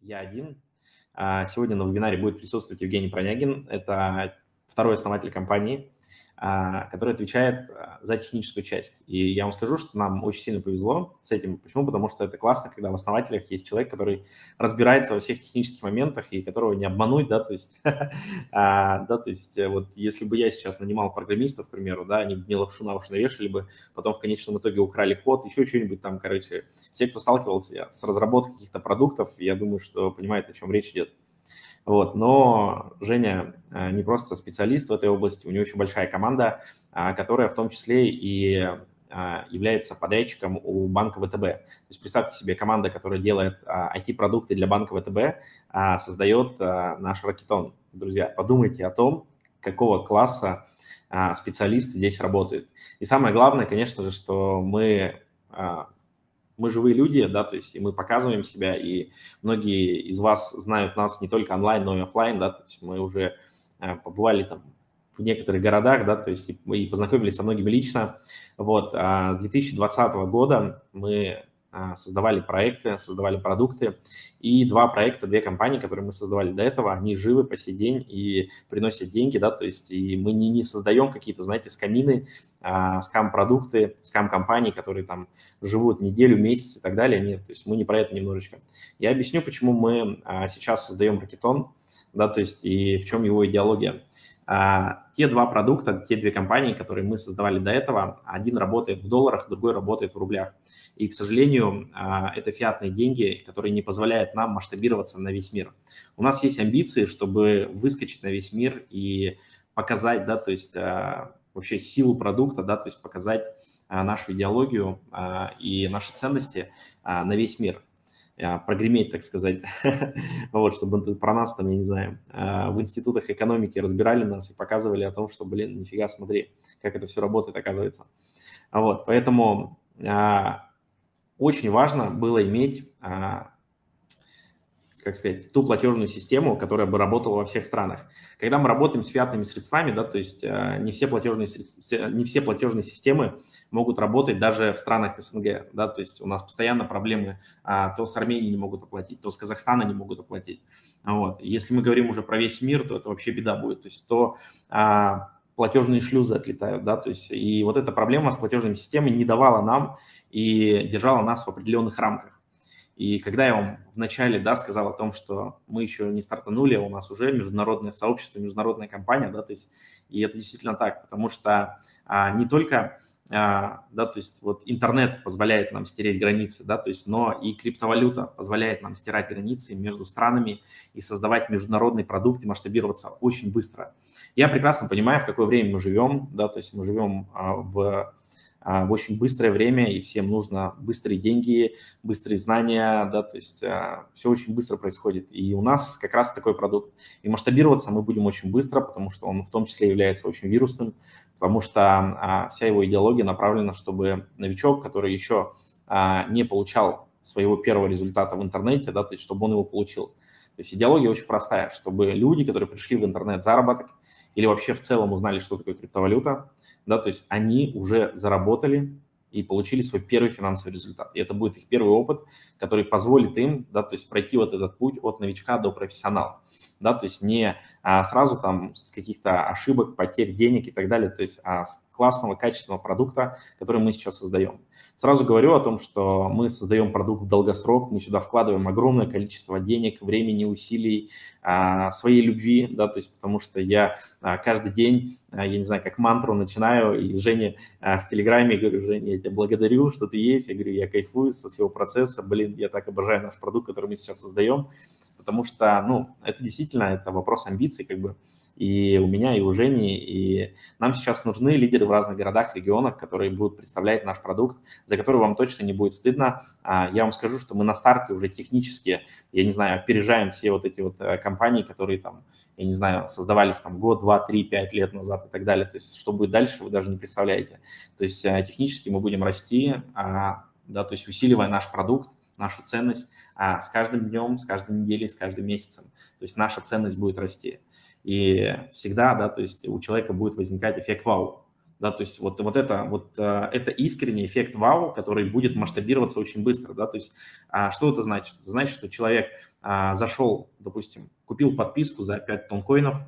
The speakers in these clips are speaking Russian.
я один. А, сегодня на вебинаре будет присутствовать Евгений Пронягин. Это второй основатель компании, который отвечает а, за техническую часть. И я вам скажу, что нам очень сильно повезло с этим. Почему? Потому что это классно, когда в основателях есть человек, который разбирается во всех технических моментах и которого не обмануть, да, то есть, да, то есть э, вот если бы я сейчас нанимал программистов, к примеру, да, они бы мне лапшу на уши навешали бы, потом в конечном итоге украли код, еще что-нибудь там, короче, все, кто сталкивался с разработкой каких-то продуктов, я думаю, что понимает, о чем речь идет. Вот, но Женя э, не просто специалист в этой области, у него очень большая команда, а, которая в том числе и а, является подрядчиком у банка ВТБ. То есть представьте себе, команда, которая делает IT-продукты а, для банка ВТБ, создает наш Ракетон. Друзья, подумайте о том, какого класса специалисты здесь работают. И самое главное, конечно же, что мы мы живые люди, да, то есть и мы показываем себя, и многие из вас знают нас не только онлайн, но и офлайн, да, то есть мы уже э, побывали там в некоторых городах, да, то есть и, познакомились со многими лично. Вот, а с 2020 года мы а, создавали проекты, создавали продукты. И два проекта, две компании, которые мы создавали до этого, они живы по сей день и приносят деньги, да, то есть и мы не, не создаем какие-то, знаете, скамины, а, скам-продукты, скам-компании, которые там живут неделю, месяц и так далее. Нет, то есть мы не про это немножечко. Я объясню, почему мы а, сейчас создаем Ракетон, да, то есть и в чем его идеология. А, те два продукта, те две компании, которые мы создавали до этого, один работает в долларах, другой работает в рублях. И, к сожалению, а, это фиатные деньги, которые не позволяют нам масштабироваться на весь мир. У нас есть амбиции, чтобы выскочить на весь мир и показать, да, то есть вообще силу продукта, да, то есть показать нашу идеологию и наши ценности на весь мир. А, прогреметь, так сказать, вот, чтобы про нас там, я не знаю, а, в институтах экономики разбирали нас и показывали о том, что, блин, нифига, смотри, как это все работает, оказывается. Вот, поэтому а, очень важно было иметь как сказать, ту платежную систему, которая бы работала во всех странах. Когда мы работаем с фиатными средствами, да, то есть э, не все платежные, средства, не все платежные системы могут работать даже в странах СНГ, да, то есть у нас постоянно проблемы, а, то с Арменией не могут оплатить, то с Казахстана не могут оплатить. Вот. Если мы говорим уже про весь мир, то это вообще беда будет, то есть то а, платежные шлюзы отлетают, да, то есть и вот эта проблема с платежными системами не давала нам и держала нас в определенных рамках. И когда я вам вначале да, сказал о том, что мы еще не стартанули, у нас уже международное сообщество, международная компания, да, то есть, и это действительно так, потому что а, не только а, да, то есть вот интернет позволяет нам стереть границы, да, то есть, но и криптовалюта позволяет нам стирать границы между странами и создавать международный продукт и масштабироваться очень быстро. Я прекрасно понимаю, в какое время мы живем, да, то есть мы живем а, в в очень быстрое время, и всем нужно быстрые деньги, быстрые знания, да, то есть а, все очень быстро происходит. И у нас как раз такой продукт. И масштабироваться мы будем очень быстро, потому что он в том числе является очень вирусным, потому что а, вся его идеология направлена, чтобы новичок, который еще не получал своего первого результата в интернете, да, то есть чтобы он его получил. То есть идеология очень простая, чтобы люди, которые пришли в интернет заработок или вообще в целом узнали, что такое криптовалюта, да, то есть они уже заработали и получили свой первый финансовый результат. И это будет их первый опыт, который позволит им, да, то есть пройти вот этот путь от новичка до профессионала, да, то есть не а, сразу там с каких-то ошибок, потерь денег и так далее, то есть а с классного, качественного продукта, который мы сейчас создаем. Сразу говорю о том, что мы создаем продукт в долгосрок, мы сюда вкладываем огромное количество денег, времени, усилий, а, своей любви, да, то есть потому что я а, каждый день, а, я не знаю, как мантру начинаю, и Жене в Телеграме говорю, Женя, я тебя благодарю, что ты есть, я говорю, я кайфую со всего процесса, блин, я так обожаю наш продукт, который мы сейчас создаем, потому что, ну, это действительно, это вопрос амбиций, как бы, и у меня, и у Жени, и нам сейчас нужны лидеры в разных городах, регионах, которые будут представлять наш продукт, за который вам точно не будет стыдно. А, я вам скажу, что мы на старте уже технически, я не знаю, опережаем все вот эти вот э, компании, которые там, я не знаю, создавались там год, два, три, пять лет назад и так далее. То есть что будет дальше, вы даже не представляете. То есть э, технически мы будем расти, а, да, то есть усиливая наш продукт, нашу ценность а, с каждым днем, с каждой неделей, с каждым месяцем. То есть наша ценность будет расти. И всегда, да, то есть у человека будет возникать эффект вау. да, то есть вот, вот, это, вот это искренний эффект вау, который будет масштабироваться очень быстро, да, то есть что это значит? Это значит, что человек зашел, допустим, купил подписку за 5 тонн коинов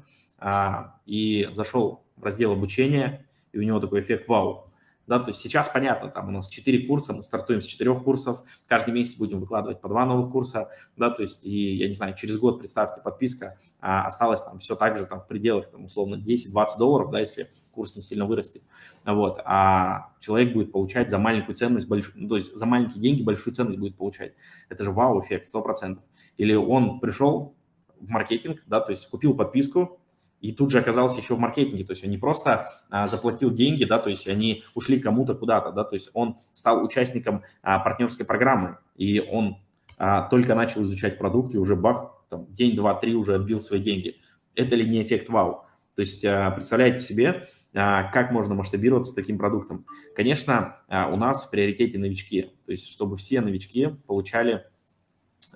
и зашел в раздел обучения, и у него такой эффект вау, да, то есть сейчас понятно, там у нас 4 курса, мы стартуем с 4 курсов, каждый месяц будем выкладывать по 2 новых курса, да, то есть, и, я не знаю, через год, представьте, подписка, а, осталось там все так же, там, в пределах, там, условно, 10-20 долларов, да, если курс не сильно вырастет, вот, а человек будет получать за маленькую ценность, больш... ну, то есть за маленькие деньги большую ценность будет получать, это же вау-эффект, 100%, или он пришел в маркетинг, да, то есть купил подписку, и тут же оказался еще в маркетинге, то есть он не просто а, заплатил деньги, да, то есть они ушли кому-то куда-то, да, то есть он стал участником а, партнерской программы, и он а, только начал изучать продукт, и уже бах, там, день, два, три уже отбил свои деньги. Это ли не эффект вау? То есть а, представляете себе, а, как можно масштабироваться с таким продуктом. Конечно, а, у нас в приоритете новички, то есть чтобы все новички получали...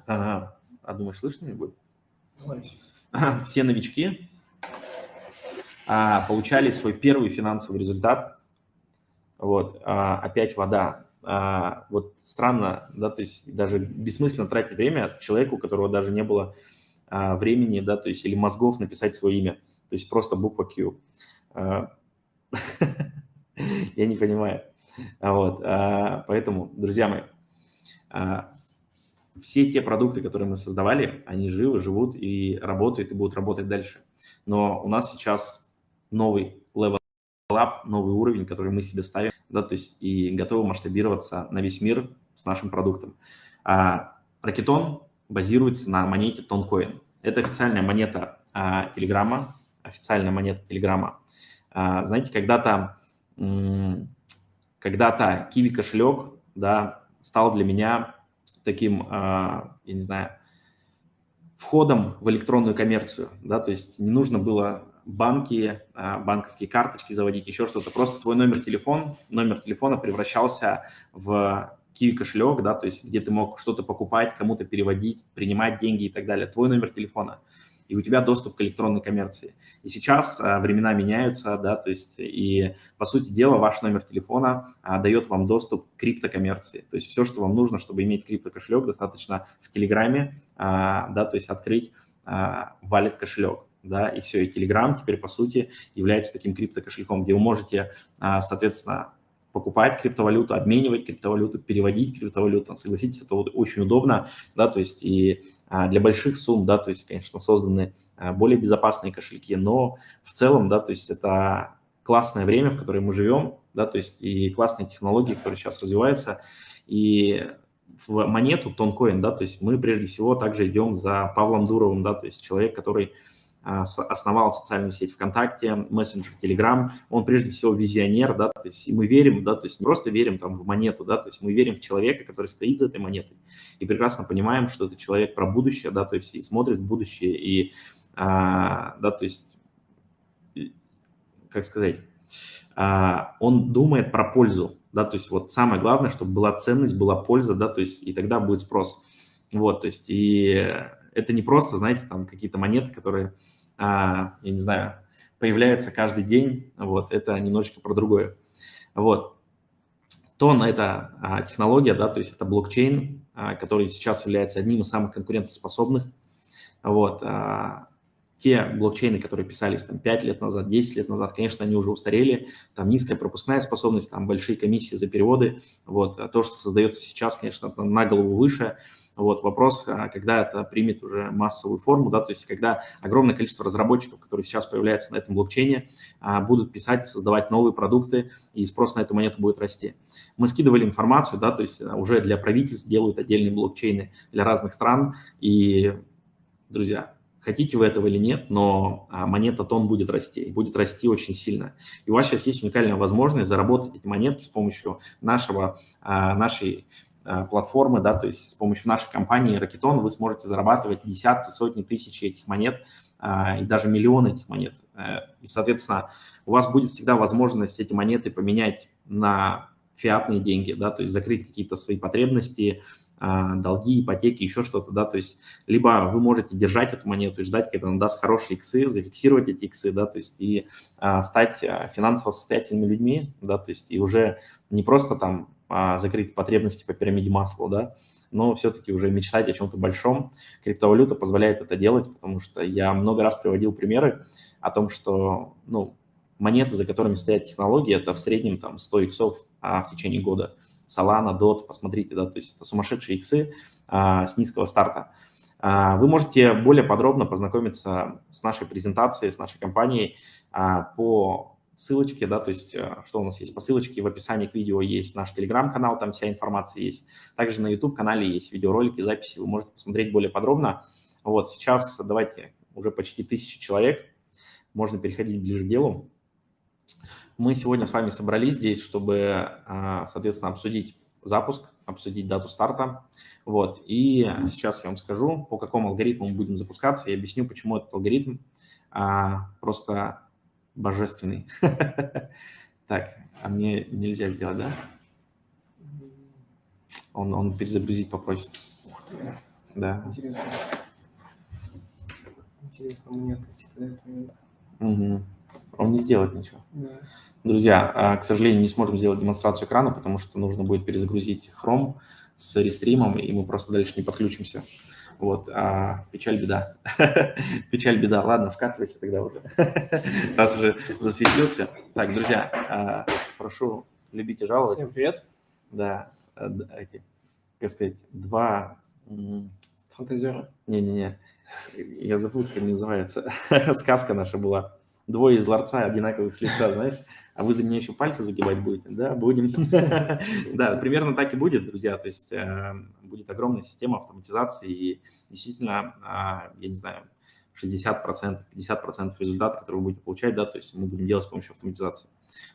А, а думаешь, слышно меня будет? Все новички а, получали свой первый финансовый результат. Вот, а, опять вода. А, вот странно, да, то есть даже бессмысленно тратить время человеку, у которого даже не было а, времени, да, то есть или мозгов написать свое имя, то есть просто буква Q. А, я не понимаю. Вот, а, поэтому, друзья мои, а, все те продукты, которые мы создавали, они живы, живут и работают, и будут работать дальше. Но у нас сейчас новый level up, новый уровень, который мы себе ставим, да, то есть и готовы масштабироваться на весь мир с нашим продуктом. А Ракетон базируется на монете Тонкоин. Это официальная монета а, Телеграма, официальная монета Телеграма. А, знаете, когда-то когда-то Kiwi кошелек, да, стал для меня таким, а, я не знаю, входом в электронную коммерцию, да, то есть не нужно было банки, а, банковские карточки заводить, еще что-то. Просто твой номер телефона, номер телефона превращался в Kiwi кошелек, да, то есть где ты мог что-то покупать, кому-то переводить, принимать деньги и так далее. Твой номер телефона. И у тебя доступ к электронной коммерции. И сейчас а, времена меняются, да, то есть и, по сути дела, ваш номер телефона а, дает вам доступ к криптокоммерции. То есть все, что вам нужно, чтобы иметь криптокошелек, достаточно в Телеграме, а, да, то есть открыть а, кошелек да, и все, и Telegram теперь, по сути, является таким криптокошельком, где вы можете, а, соответственно, покупать криптовалюту, обменивать криптовалюту, переводить криптовалюту. Согласитесь, это вот очень удобно, да, то есть и а, для больших сумм, да, то есть, конечно, созданы а, более безопасные кошельки, но в целом, да, то есть это классное время, в которое мы живем, да, то есть и классные технологии, которые сейчас развиваются, и в монету Тонкоин, да, то есть мы прежде всего также идем за Павлом Дуровым, да, то есть человек, который основал социальную сеть ВКонтакте, мессенджер Telegram, он прежде всего визионер, да, то есть мы верим, да, то есть не просто верим там в монету, да, то есть мы верим в человека, который стоит за этой монетой, и прекрасно понимаем, что это человек про будущее, да, то есть и смотрит в будущее, и, а, да, то есть, как сказать, а, он думает про пользу, да, то есть вот самое главное, чтобы была ценность, была польза, да, то есть и тогда будет спрос, вот, то есть и это не просто, знаете, там какие-то монеты, которые а, я не знаю, появляются каждый день, вот, это немножечко про другое. Вот. Тон – это а, технология, да, то есть это блокчейн, а, который сейчас является одним из самых конкурентоспособных. Вот. А, те блокчейны, которые писались там 5 лет назад, 10 лет назад, конечно, они уже устарели, там низкая пропускная способность, там большие комиссии за переводы, вот, а то, что создается сейчас, конечно, на голову выше, вот вопрос, а, когда это примет уже массовую форму, да, то есть когда огромное количество разработчиков, которые сейчас появляются на этом блокчейне, а, будут писать и создавать новые продукты, и спрос на эту монету будет расти. Мы скидывали информацию, да, то есть а, уже для правительств делают отдельные блокчейны для разных стран, и, друзья, хотите вы этого или нет, но монета тон будет расти, и будет расти очень сильно. И у вас сейчас есть уникальная возможность заработать эти монетки с помощью нашего, нашей платформы, да, то есть с помощью нашей компании Rocketon вы сможете зарабатывать десятки, сотни тысяч этих монет а, и даже миллионы этих монет. Э, и, соответственно, у вас будет всегда возможность эти монеты поменять на фиатные деньги, да, то есть закрыть какие-то свои потребности, долги, ипотеки, еще что-то, да, то есть либо вы можете держать эту монету и ждать, когда она даст хорошие иксы, зафиксировать эти иксы, да, то есть и а, стать финансово состоятельными людьми, да, то есть и уже не просто там а, закрыть потребности по пирамиде масла, да, но все-таки уже мечтать о чем-то большом. Криптовалюта позволяет это делать, потому что я много раз приводил примеры о том, что, ну, монеты, за которыми стоят технологии, это в среднем там 100 иксов а, в течение года. Solana, DOT, посмотрите, да, то есть это сумасшедшие иксы а, с низкого старта. А, вы можете более подробно познакомиться с нашей презентацией, с нашей компанией а, по ссылочке, да, то есть а, что у нас есть по ссылочке, в описании к видео есть наш телеграм-канал, там вся информация есть. Также на YouTube-канале есть видеоролики, записи, вы можете посмотреть более подробно. Вот сейчас давайте уже почти тысячи человек, можно переходить ближе к делу. Мы сегодня с вами собрались здесь, чтобы, а, соответственно, обсудить запуск, обсудить дату старта. Вот. И сейчас я вам скажу, по какому алгоритму мы будем запускаться, и объясню, почему этот алгоритм а, просто божественный. Так, а мне нельзя сделать, да? Он, он перезагрузить попросит. Ух ты. Да. Интересно. Интересно, мне относительно Угу. Он не сделает ничего. Да. Друзья, а, к сожалению, не сможем сделать демонстрацию экрана, потому что нужно будет перезагрузить Chrome с рестримом, и мы просто дальше не подключимся. Вот, а, печаль, беда. печаль, беда. Ладно, вкатывайся тогда уже, раз уже засветился. Так, друзья, а, прошу любить и жаловать. Всем привет. Да, а, эти, как сказать, два... Фантазеры. Не-не-не, я забыл, как называется. Сказка наша была двое из ларца одинаковых с лица, знаешь, а вы за меня еще пальцы загибать будете, да, будем. Да, примерно так и будет, друзья, то есть э, будет огромная система автоматизации и действительно, а, я не знаю, 60%, 50% результата, которые вы будете получать, да, то есть мы будем делать с помощью автоматизации.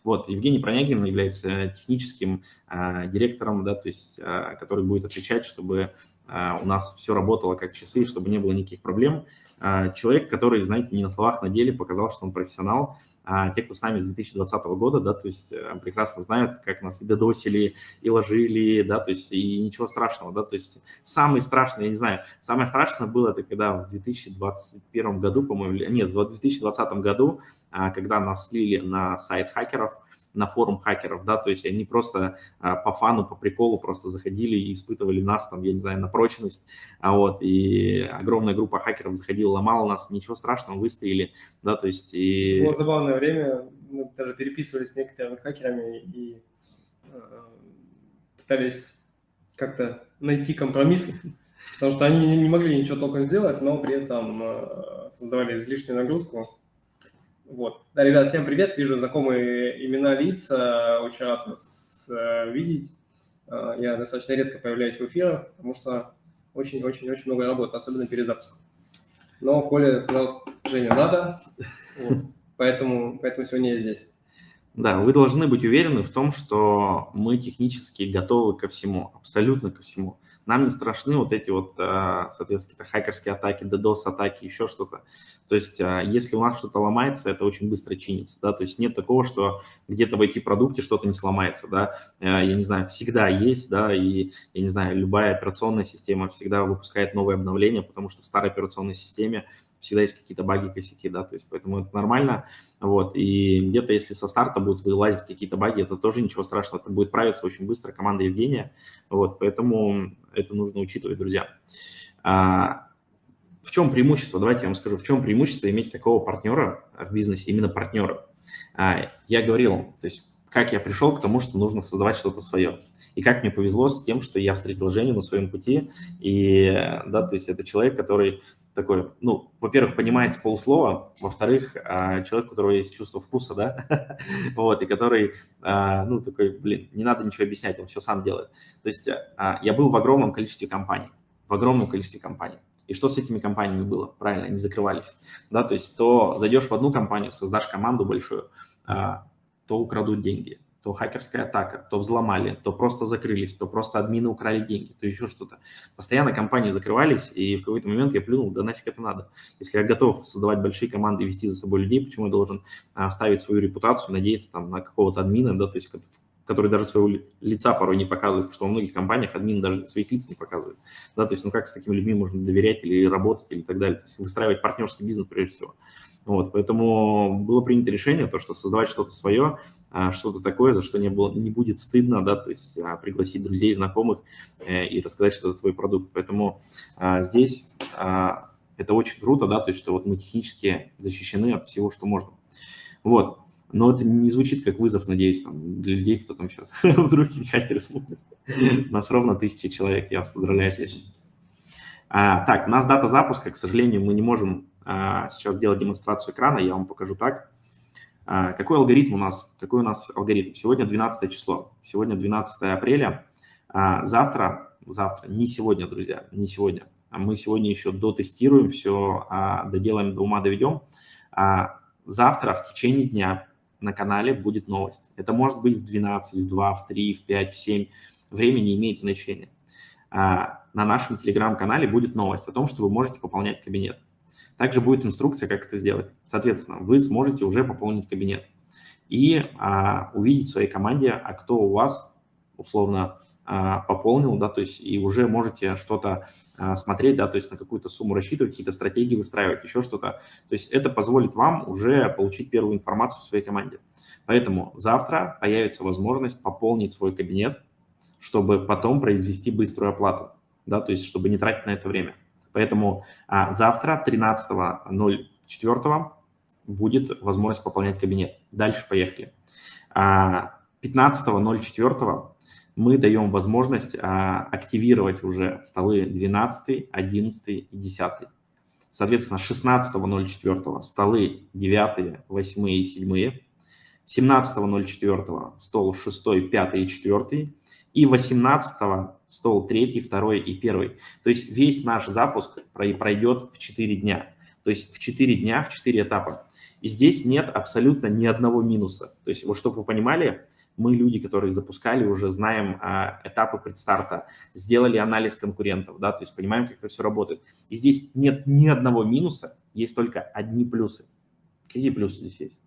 Вот, Евгений Пронягин является техническим а, директором, да, то есть, а, который будет отвечать, чтобы у нас все работало как часы, чтобы не было никаких проблем. А, человек, который, знаете, не на словах, на деле показал, что он профессионал. А те, кто с нами с 2020 года, да, то есть э, прекрасно знают, как нас и додосили, и ложили, да, то есть и ничего страшного, да, то есть самое страшное, я не знаю, самое страшное было это когда в 2021 году, по-моему, нет, в 2020 году, а, когда нас слили на сайт хакеров, на форум хакеров, да, то есть они просто а, по фану, по приколу просто заходили и испытывали нас там, я не знаю, на прочность, а вот, и огромная группа хакеров заходила, ломала нас, ничего страшного, выстояли, да, то есть и... Было забавное время, мы даже переписывались с некоторыми хакерами и э, пытались как-то найти компромисс, потому что они не могли ничего толком сделать, но при этом э, создавали излишнюю нагрузку, вот. Да, ребят, всем привет. Вижу знакомые имена лица. Очень рад вас э, видеть. Э, я достаточно редко появляюсь в эфирах, потому что очень-очень-очень много работы, особенно перед запуском. Но Коля сказал, Женя, надо, вот. поэтому, поэтому сегодня я здесь. Да, вы должны быть уверены в том, что мы технически готовы ко всему, абсолютно ко всему. Нам не страшны вот эти вот, а, соответственно, какие-то хакерские атаки, DDoS-атаки, еще что-то. То есть а, если у нас что-то ломается, это очень быстро чинится, да, то есть нет такого, что где-то в IT-продукте что-то не сломается, да, а, я не знаю, всегда есть, да, и, я не знаю, любая операционная система всегда выпускает новые обновления, потому что в старой операционной системе всегда есть какие-то баги, косяки, да, то есть поэтому это нормально, вот, и где-то если со старта будут вылазить какие-то баги, это тоже ничего страшного, это будет правиться очень быстро команда Евгения, вот, поэтому это нужно учитывать, друзья. А, в чем преимущество? Давайте я вам скажу, в чем преимущество иметь такого партнера в бизнесе, именно партнера. А, я говорил, то есть как я пришел к тому, что нужно создавать что-то свое. И как мне повезло с тем, что я встретил Женю на своем пути. И, да, то есть это человек, который такой, ну, во-первых, понимает с полуслова, во-вторых, а, человек, у которого есть чувство вкуса, да, вот, и который, а, ну, такой, блин, не надо ничего объяснять, он все сам делает. То есть а, я был в огромном количестве компаний, в огромном количестве компаний. И что с этими компаниями было? Правильно, они закрывались. Да, то есть то зайдешь в одну компанию, создашь команду большую, то украдут деньги, то хакерская атака, то взломали, то просто закрылись, то просто админы украли деньги, то еще что-то. Постоянно компании закрывались, и в какой-то момент я плюнул, да нафиг это надо. Если я готов создавать большие команды вести за собой людей, почему я должен а, свою репутацию, надеяться там на какого-то админа, да, то есть который даже своего лица порой не показывает, потому что во многих компаниях админ даже своих лиц не показывает. Да, то есть, ну как с такими людьми можно доверять или работать или так далее. То есть выстраивать партнерский бизнес прежде всего. Вот, поэтому было принято решение, то, что создавать что-то свое, что-то такое, за что не, было, не будет стыдно, да, то есть а, пригласить друзей, знакомых э, и рассказать, что это твой продукт. Поэтому а, здесь это очень круто, да, то есть что вот мы технически защищены от всего, что можно. Вот. Но это не звучит как вызов, надеюсь, там, для людей, кто там сейчас вдруг хакеры смотрят. Нас ровно тысячи человек, я вас поздравляю здесь. А, так, у нас дата запуска, к сожалению, мы не можем а, сейчас сделать демонстрацию экрана, я вам покажу так. А, какой алгоритм у нас? Какой у нас алгоритм? Сегодня 12 число, сегодня 12 апреля. А, завтра, завтра, не сегодня, друзья, не сегодня. А мы сегодня еще дотестируем все, доделаем, до ума доведем. Завтра в течение дня на канале будет новость. Это может быть в 12, в 2, в 3, в 5, в 7. Время не имеет значения. На нашем телеграм-канале будет новость о том, что вы можете пополнять кабинет. Также будет инструкция, как это сделать. Соответственно, вы сможете уже пополнить кабинет и а, увидеть в своей команде, а кто у вас условно а, пополнил, да, то есть и уже можете что-то а, смотреть, да, то есть на какую-то сумму рассчитывать, какие-то стратегии выстраивать, еще что-то. То есть это позволит вам уже получить первую информацию в своей команде. Поэтому завтра появится возможность пополнить свой кабинет, чтобы потом произвести быструю оплату, да, то есть чтобы не тратить на это время. Поэтому а, завтра, 13.04, будет возможность пополнять кабинет. Дальше поехали. А, 15.04 мы даем возможность а, активировать уже столы 12, 11 и 10. Соответственно, 16.04 столы 9, 8 и 7. 17.04 стол 6, 5 и 4. И 18 стол 3, 2 и 1. То есть весь наш запуск пройдет в 4 дня. То есть в 4 дня, в 4 этапа. И здесь нет абсолютно ни одного минуса. То есть вот чтобы вы понимали, мы люди, которые запускали, уже знаем а, этапы предстарта, сделали анализ конкурентов, да, то есть понимаем, как это все работает. И здесь нет ни одного минуса, есть только одни плюсы. Какие плюсы здесь есть?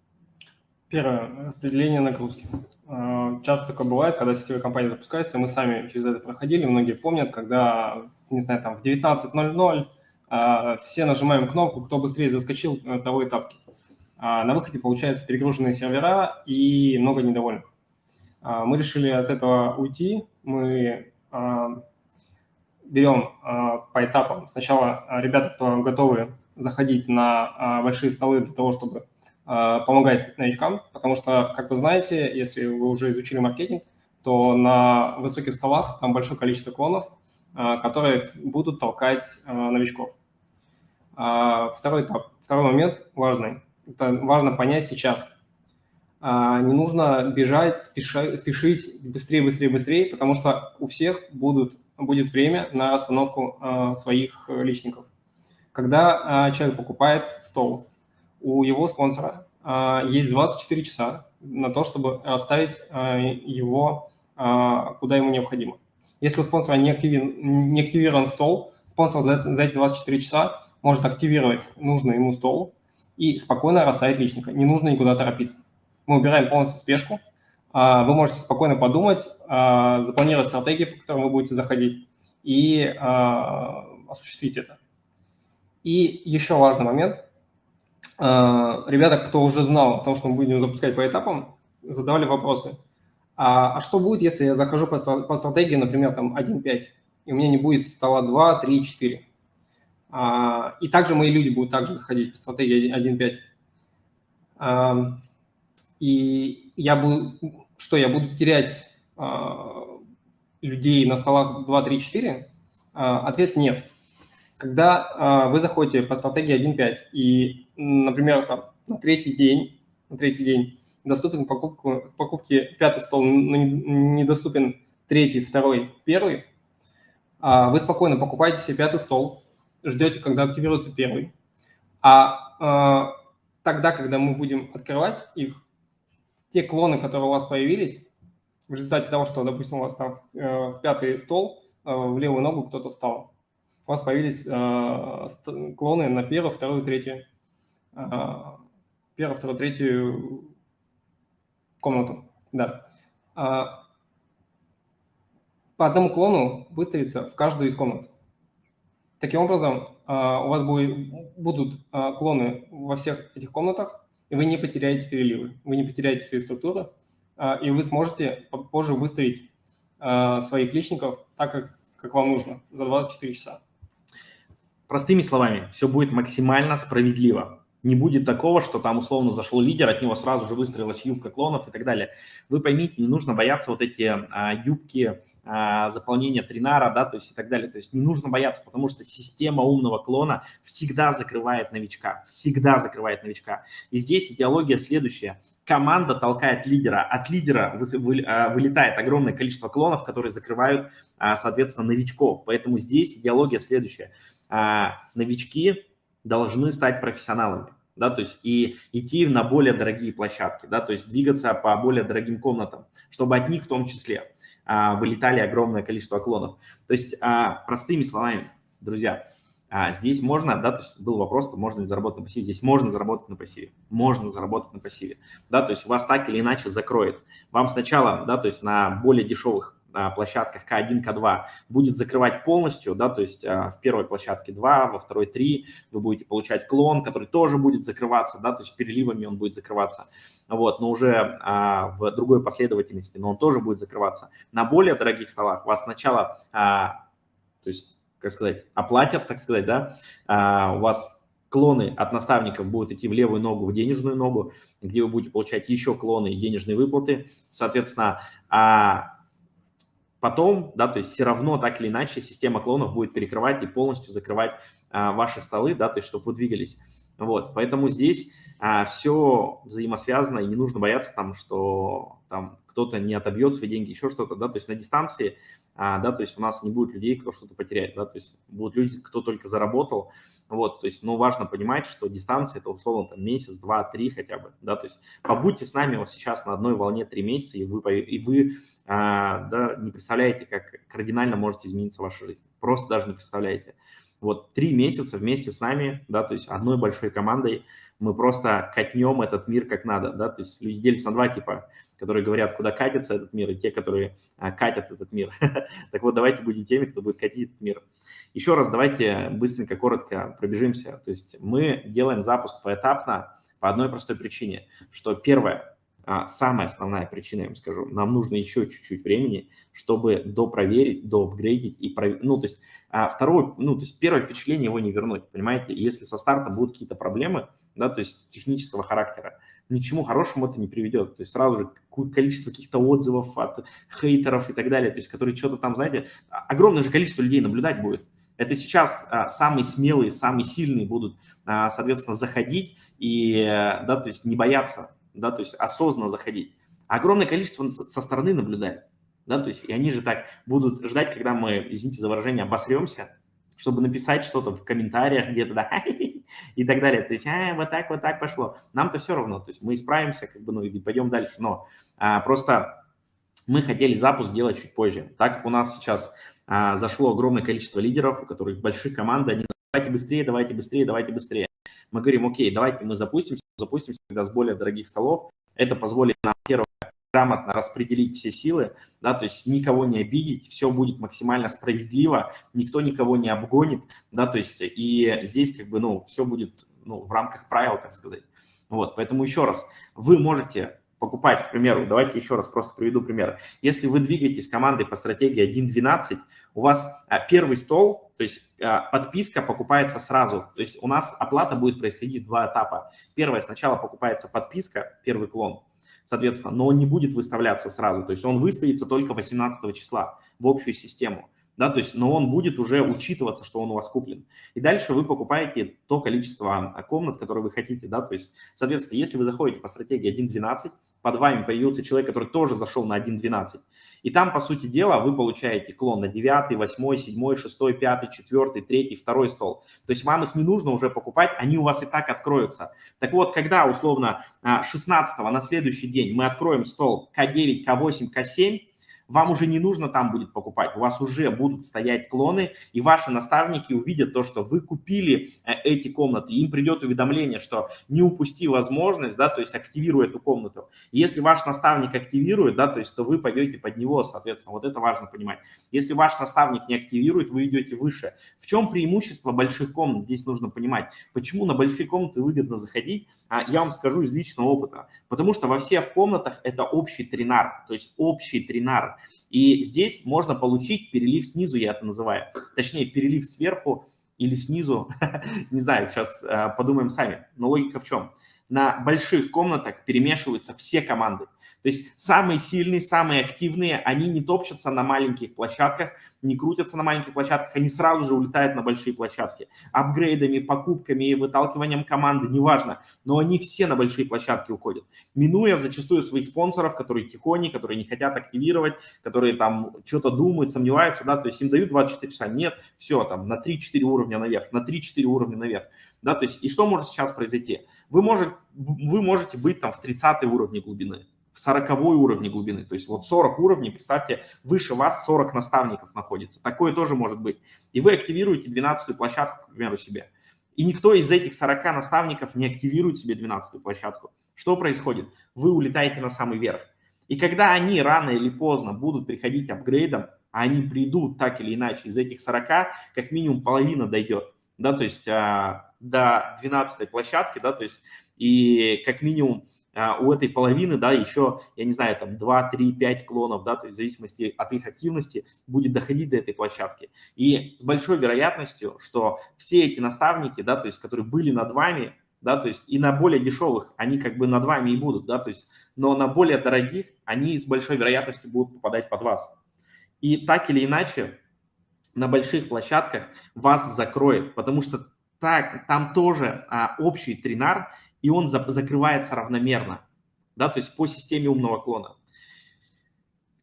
Первое, распределение нагрузки. А, часто такое бывает, когда сетевая компания запускается, мы сами через это проходили, многие помнят, когда, не знаю, там в 19.00 а, все нажимаем кнопку, кто быстрее заскочил, того и тапки. А на выходе получается перегруженные сервера и много недовольных. Мы решили от этого уйти, мы берем по этапам. Сначала ребята, кто готовы заходить на большие столы для того, чтобы а, помогать новичкам, потому что, как вы знаете, если вы уже изучили маркетинг, то на высоких столах там большое количество клонов, а, которые будут толкать а, новичков. Второй этап, второй момент важный. Это важно понять сейчас. Не нужно бежать, спешить быстрее, быстрее, быстрее, потому что у всех будут, будет время на остановку своих личников. Когда человек покупает стол, у его спонсора а, есть 24 часа на то, чтобы оставить а, его а, куда ему необходимо. Если у спонсора не активирован, не активирован стол, спонсор за, за эти 24 часа может активировать нужный ему стол и спокойно расставить личника. Не нужно никуда торопиться. Мы убираем полностью спешку. Вы можете спокойно подумать, запланировать стратегии, по которым вы будете заходить, и осуществить это. И еще важный момент – ребята, кто уже знал о том, что мы будем запускать по этапам, задавали вопросы. А, а что будет, если я захожу по, по стратегии, например, там 1.5, и у меня не будет стола 2, 3, 4? А, и также мои люди будут также заходить по стратегии 1.5. А, и я буду, что, я буду терять а, людей на столах 2, 3, 4? А, ответ нет. Когда а, вы заходите по стратегии 1.5 и, например, там, на третий день, на третий день доступен покупку, покупке пятый стол, но недоступен третий, второй, первый, а, вы спокойно покупаете себе пятый стол, ждете, когда активируется первый. А, а тогда, когда мы будем открывать их, те клоны, которые у вас появились, в результате того, что, допустим, у вас там э, пятый стол, э, в левую ногу кто-то встал, у вас появились э, клоны на первую, вторую, третью, э, первую, вторую, третью комнату. Да. по одному клону выставится в каждую из комнат. Таким образом, у вас будет, будут клоны во всех этих комнатах, и вы не потеряете переливы, вы не потеряете свои структуры, и вы сможете позже выставить своих личников так, как, как вам нужно, за 24 часа. Простыми словами, все будет максимально справедливо. Не будет такого, что там условно зашел лидер, от него сразу же выстроилась юбка клонов и так далее. Вы поймите, не нужно бояться вот эти а, юбки а, заполнения тринара, да, то есть и так далее. То есть не нужно бояться, потому что система умного клона всегда закрывает новичка, всегда закрывает новичка. И здесь идеология следующая. Команда толкает лидера, от лидера а, вылетает огромное количество клонов, которые закрывают, а, соответственно, новичков. Поэтому здесь идеология следующая а, новички должны стать профессионалами, да, то есть и идти на более дорогие площадки, да, то есть двигаться по более дорогим комнатам, чтобы от них в том числе а, вылетали огромное количество клонов. То есть а, простыми словами, друзья, а, здесь можно, да, то есть был вопрос, то можно ли заработать на пассиве, здесь можно заработать на пассиве, можно заработать на пассиве, да, то есть вас так или иначе закроет. Вам сначала, да, то есть на более дешевых площадках К1, К2 будет закрывать полностью, да, то есть а, в первой площадке 2, во второй 3 вы будете получать клон, который тоже будет закрываться, да, то есть переливами он будет закрываться, вот, но уже а, в другой последовательности, но он тоже будет закрываться. На более дорогих столах вас сначала, а, то есть, как сказать, оплатят, так сказать, да, у вас клоны от наставников будут идти в левую ногу, в денежную ногу, где вы будете получать еще клоны и денежные выплаты. Соответственно, потом, да, то есть все равно так или иначе система клонов будет перекрывать и полностью закрывать а, ваши столы, да, то есть чтобы вы двигались. Вот, поэтому здесь а, все взаимосвязано, и не нужно бояться там, что там кто-то не отобьет свои деньги, еще что-то, да, то есть на дистанции, а, да, то есть у нас не будет людей, кто что-то потеряет, да, то есть будут люди, кто только заработал, вот, то есть, ну, важно понимать, что дистанция – это условно там месяц, два, три хотя бы, да, то есть побудьте с нами вот сейчас на одной волне три месяца, и вы, и вы да, не представляете, как кардинально может измениться ваша жизнь, просто даже не представляете. Вот три месяца вместе с нами, да, то есть одной большой командой мы просто катнем этот мир как надо, да, то есть люди делятся на два типа, которые говорят, куда катится этот мир, и те, которые а, катят этот мир. так вот, давайте будем теми, кто будет катить этот мир. Еще раз давайте быстренько, коротко пробежимся. То есть мы делаем запуск поэтапно по одной простой причине, что первое, а, самая основная причина, я вам скажу, нам нужно еще чуть-чуть времени, чтобы допроверить, доапгрейдить и пров... ну, то есть а, второе, ну, то есть первое впечатление его не вернуть, понимаете? Если со старта будут какие-то проблемы, да, то есть технического характера, ни к чему хорошему это не приведет. То есть сразу же количество каких-то отзывов от хейтеров и так далее, то есть которые что-то там, знаете, огромное же количество людей наблюдать будет. Это сейчас а, самые смелые, самые сильные будут, а, соответственно, заходить и, да, то есть не бояться, да, то есть осознанно заходить. огромное количество со стороны наблюдает, да, то есть и они же так будут ждать, когда мы, извините за выражение, обосремся, чтобы написать что-то в комментариях где-то, да, и так далее. То есть, а, вот так, вот так пошло. Нам-то все равно, то есть мы исправимся, как бы, ну, и пойдем дальше. Но а, просто мы хотели запуск делать чуть позже. Так как у нас сейчас а, зашло огромное количество лидеров, у которых большие команды, они давайте быстрее, давайте быстрее, давайте быстрее. Мы говорим, окей, давайте мы запустимся, запустимся тогда с более дорогих столов. Это позволит нам, первое, грамотно распределить все силы, да, то есть никого не обидеть, все будет максимально справедливо, никто никого не обгонит, да, то есть и здесь как бы, ну, все будет, ну, в рамках правил, так сказать. Вот, поэтому еще раз, вы можете покупать, к примеру, давайте еще раз просто приведу пример. Если вы двигаетесь командой по стратегии 1.12, у вас а, первый стол, то есть а, подписка покупается сразу. То есть у нас оплата будет происходить в два этапа. Первое, сначала покупается подписка, первый клон, соответственно, но он не будет выставляться сразу, то есть он выставится только 18 числа в общую систему, да, то есть, но он будет уже учитываться, что он у вас куплен. И дальше вы покупаете то количество комнат, которые вы хотите, да, то есть, соответственно, если вы заходите по стратегии 1.12, под вами появился человек, который тоже зашел на 1.12, и там, по сути дела, вы получаете клон на 9, 8, 7, 6, 5, 4, 3, 2 стол. То есть вам их не нужно уже покупать, они у вас и так откроются. Так вот, когда условно 16 на следующий день мы откроем стол К9, К8, К7, вам уже не нужно там будет покупать, у вас уже будут стоять клоны, и ваши наставники увидят то, что вы купили э, эти комнаты, им придет уведомление, что не упусти возможность, да, то есть активируй эту комнату. если ваш наставник активирует, да, то есть то вы пойдете под него, соответственно, вот это важно понимать. Если ваш наставник не активирует, вы идете выше. В чем преимущество больших комнат? Здесь нужно понимать, почему на большие комнаты выгодно заходить, я вам скажу из личного опыта. Потому что во всех комнатах это общий тренар, то есть общий тренар. И здесь можно получить перелив снизу, я это называю. Точнее, перелив сверху или снизу, не знаю, сейчас э, подумаем сами. Но логика в чем? На больших комнатах перемешиваются все команды. То есть самые сильные, самые активные, они не топчутся на маленьких площадках, не крутятся на маленьких площадках, они сразу же улетают на большие площадки. Апгрейдами, покупками, выталкиванием команды, неважно, но они все на большие площадки уходят. Минуя зачастую своих спонсоров, которые тихони, которые не хотят активировать, которые там что-то думают, сомневаются, да, то есть им дают 24 часа, нет, все, там на 3-4 уровня наверх, на 3-4 уровня наверх. Да, то есть, и что может сейчас произойти? Вы, может, вы можете быть там в 30 уровне глубины, в 40 уровне глубины. То есть вот 40 уровней, представьте, выше вас 40 наставников находится. Такое тоже может быть. И вы активируете 12 площадку, к примеру, себе. И никто из этих 40 наставников не активирует себе 12 площадку. Что происходит? Вы улетаете на самый верх. И когда они рано или поздно будут приходить апгрейдом, а они придут так или иначе, из этих 40 как минимум половина дойдет, да, то есть а, до 12 площадки, да, то есть и как минимум у этой половины, да, еще, я не знаю, там 2, 3, 5 клонов, да, то есть в зависимости от их активности будет доходить до этой площадки. И с большой вероятностью, что все эти наставники, да, то есть которые были над вами, да, то есть и на более дешевых они как бы над вами и будут, да, то есть, но на более дорогих они с большой вероятностью будут попадать под вас. И так или иначе на больших площадках вас закроет, потому что так, там тоже а, общий тринар, и он за, закрывается равномерно, да, то есть по системе умного клона.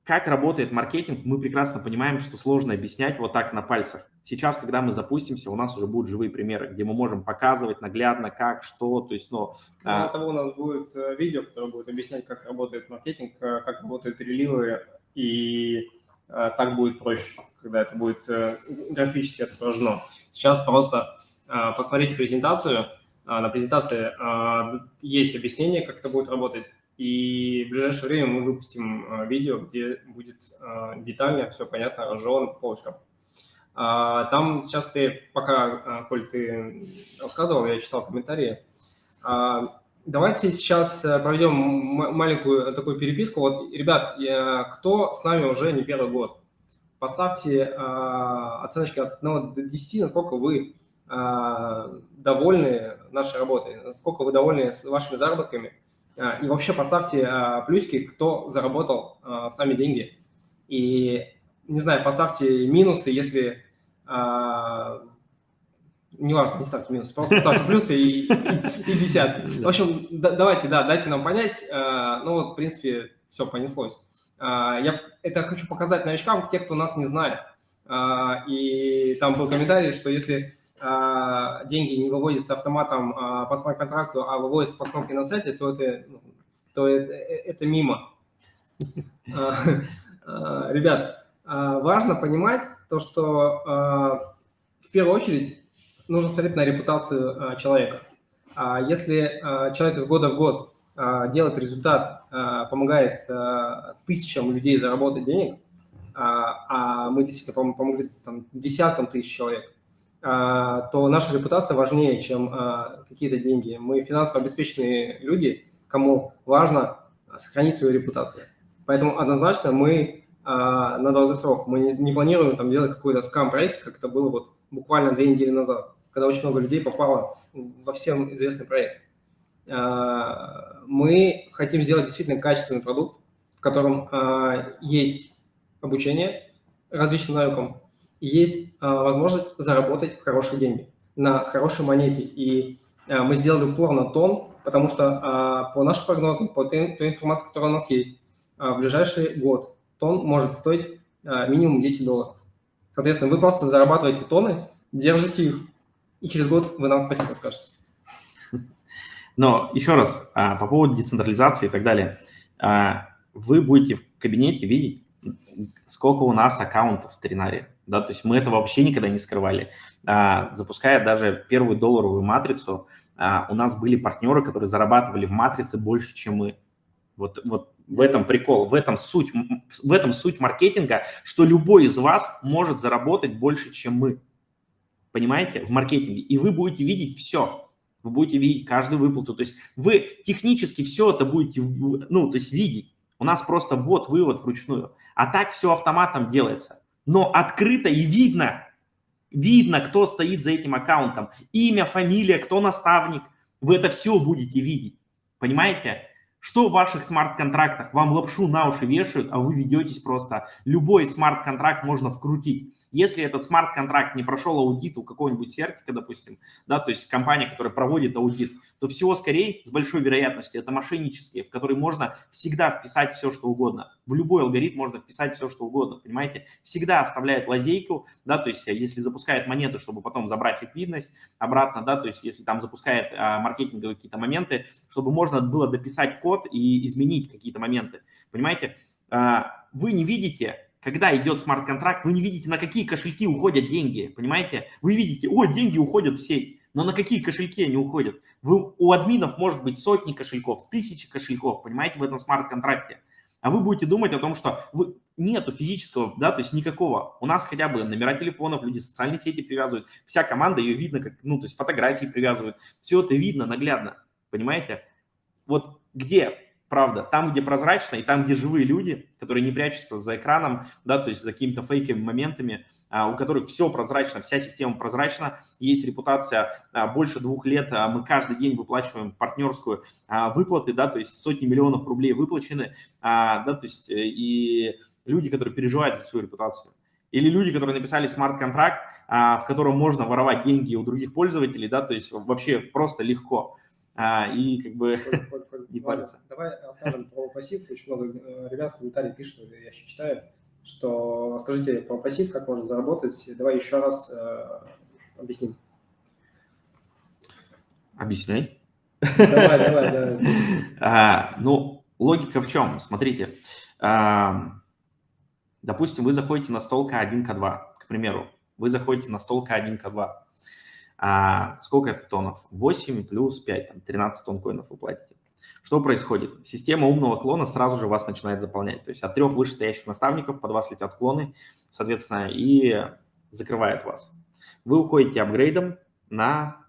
Как работает маркетинг, мы прекрасно понимаем, что сложно объяснять вот так на пальцах. Сейчас, когда мы запустимся, у нас уже будут живые примеры, где мы можем показывать наглядно, как, что, то есть, ну... Кроме а... того, у нас будет э, видео, которое будет объяснять, как работает маркетинг, э, как работают переливы, и а, так будет проще, когда это будет графически отображено. Сейчас просто а, посмотрите презентацию, а, на презентации а, есть объяснение, как это будет работать, и в ближайшее время мы выпустим а, видео, где будет детально все понятно, разжевано по полочкам. Там сейчас ты, пока, Коль, ты рассказывал, я читал комментарии, давайте сейчас проведем маленькую такую переписку. Вот, ребят, кто с нами уже не первый год? Поставьте оценочки от 1 до 10, насколько вы а, довольны нашей работой, насколько вы довольны с вашими заработками. А, и вообще поставьте а, плюсики, кто заработал с нами деньги. И, не знаю, поставьте минусы, если... Не важно, не ставьте минусы, просто ставьте плюсы и, и, и десятки. В общем, да, давайте, да, дайте нам понять. Ну вот, в принципе, все понеслось. Я это хочу показать новичкам, те, кто нас не знает. И там был комментарий, что если деньги не выводятся автоматом а, по смарт-контракту, а выводятся по кнопке на сайте, то это, ну, то это, это мимо. А, ребят, важно понимать то, что в первую очередь нужно смотреть на репутацию человека. Если человек из года в год делает результат, помогает тысячам людей заработать денег, а мы действительно помогли там, десяткам тысяч человек, а, то наша репутация важнее, чем а, какие-то деньги. Мы финансово обеспеченные люди, кому важно сохранить свою репутацию. Поэтому однозначно мы а, на долгосрок, мы не планируем там делать какой-то скам-проект, как это было вот буквально две недели назад, когда очень много людей попало во всем известный проект. Мы хотим сделать действительно качественный продукт, в котором есть обучение различным навыкам, есть а, возможность заработать хорошие деньги на хорошей монете. И а, мы сделали упор на тон, потому что а, по нашим прогнозам, по той, информации, которая у нас есть, в ближайший год тон может стоить минимум 10 долларов. Соответственно, вы просто зарабатываете тоны, держите их, и через год вы нам спасибо скажете. Но еще раз, по поводу децентрализации и так далее. Вы будете в кабинете видеть сколько у нас аккаунтов в Тринаре, да, то есть мы это вообще никогда не скрывали. А, запуская даже первую долларовую матрицу, а, у нас были партнеры, которые зарабатывали в матрице больше, чем мы. Вот, вот в этом прикол, в этом суть, в этом суть маркетинга, что любой из вас может заработать больше, чем мы. Понимаете? В маркетинге. И вы будете видеть все. Вы будете видеть каждую выплату. То есть вы технически все это будете, ну, то есть видеть. У нас просто вот вывод вручную. А так все автоматом делается. Но открыто и видно, видно, кто стоит за этим аккаунтом. Имя, фамилия, кто наставник. Вы это все будете видеть. Понимаете? Что в ваших смарт-контрактах? Вам лапшу на уши вешают, а вы ведетесь просто. Любой смарт-контракт можно вкрутить. Если этот смарт-контракт не прошел аудит у какого-нибудь сертика, допустим, да, то есть компания, которая проводит аудит, то всего скорее, с большой вероятностью, это мошеннические, в которые можно всегда вписать все, что угодно. В любой алгоритм можно вписать все, что угодно, понимаете? Всегда оставляет лазейку, да, то есть если запускает монету, чтобы потом забрать ликвидность обратно, да, то есть если там запускает а, маркетинговые какие-то моменты, чтобы можно было дописать код и изменить какие-то моменты, понимаете? А, вы не видите когда идет смарт-контракт, вы не видите, на какие кошельки уходят деньги, понимаете? Вы видите, о, деньги уходят в сеть, но на какие кошельки они уходят? Вы, у админов может быть сотни кошельков, тысячи кошельков, понимаете, в этом смарт-контракте. А вы будете думать о том, что вы, нету физического, да, то есть никакого. У нас хотя бы номера телефонов, люди социальные сети привязывают, вся команда ее видно, как, ну, то есть фотографии привязывают, все это видно наглядно, понимаете? Вот где правда, там, где прозрачно, и там, где живые люди, которые не прячутся за экраном, да, то есть за какими-то фейковыми моментами, а, у которых все прозрачно, вся система прозрачна, есть репутация а, больше двух лет, а мы каждый день выплачиваем партнерскую выплаты, да, то есть сотни миллионов рублей выплачены, да, то есть э, и люди, которые переживают за свою репутацию. Или люди, которые написали смарт-контракт, в котором можно воровать деньги у других пользователей, да, то есть вообще просто легко а, и как бы не париться. Давай расскажем про пассив. Очень много э, ребят в комментариях пишут, я еще читаю, что скажите про пассив, как можно заработать. Давай еще раз э, объясним. Объясняй. Давай, давай, давай. А, ну, логика в чем? Смотрите. А, допустим, вы заходите на стол К1, К2, к примеру. Вы заходите на стол К1, К2. А сколько это тонов? 8 плюс 5, там, 13 тонн коинов вы платите. Что происходит? Система умного клона сразу же вас начинает заполнять. То есть от трех вышестоящих наставников под вас летят клоны, соответственно, и закрывает вас. Вы уходите апгрейдом на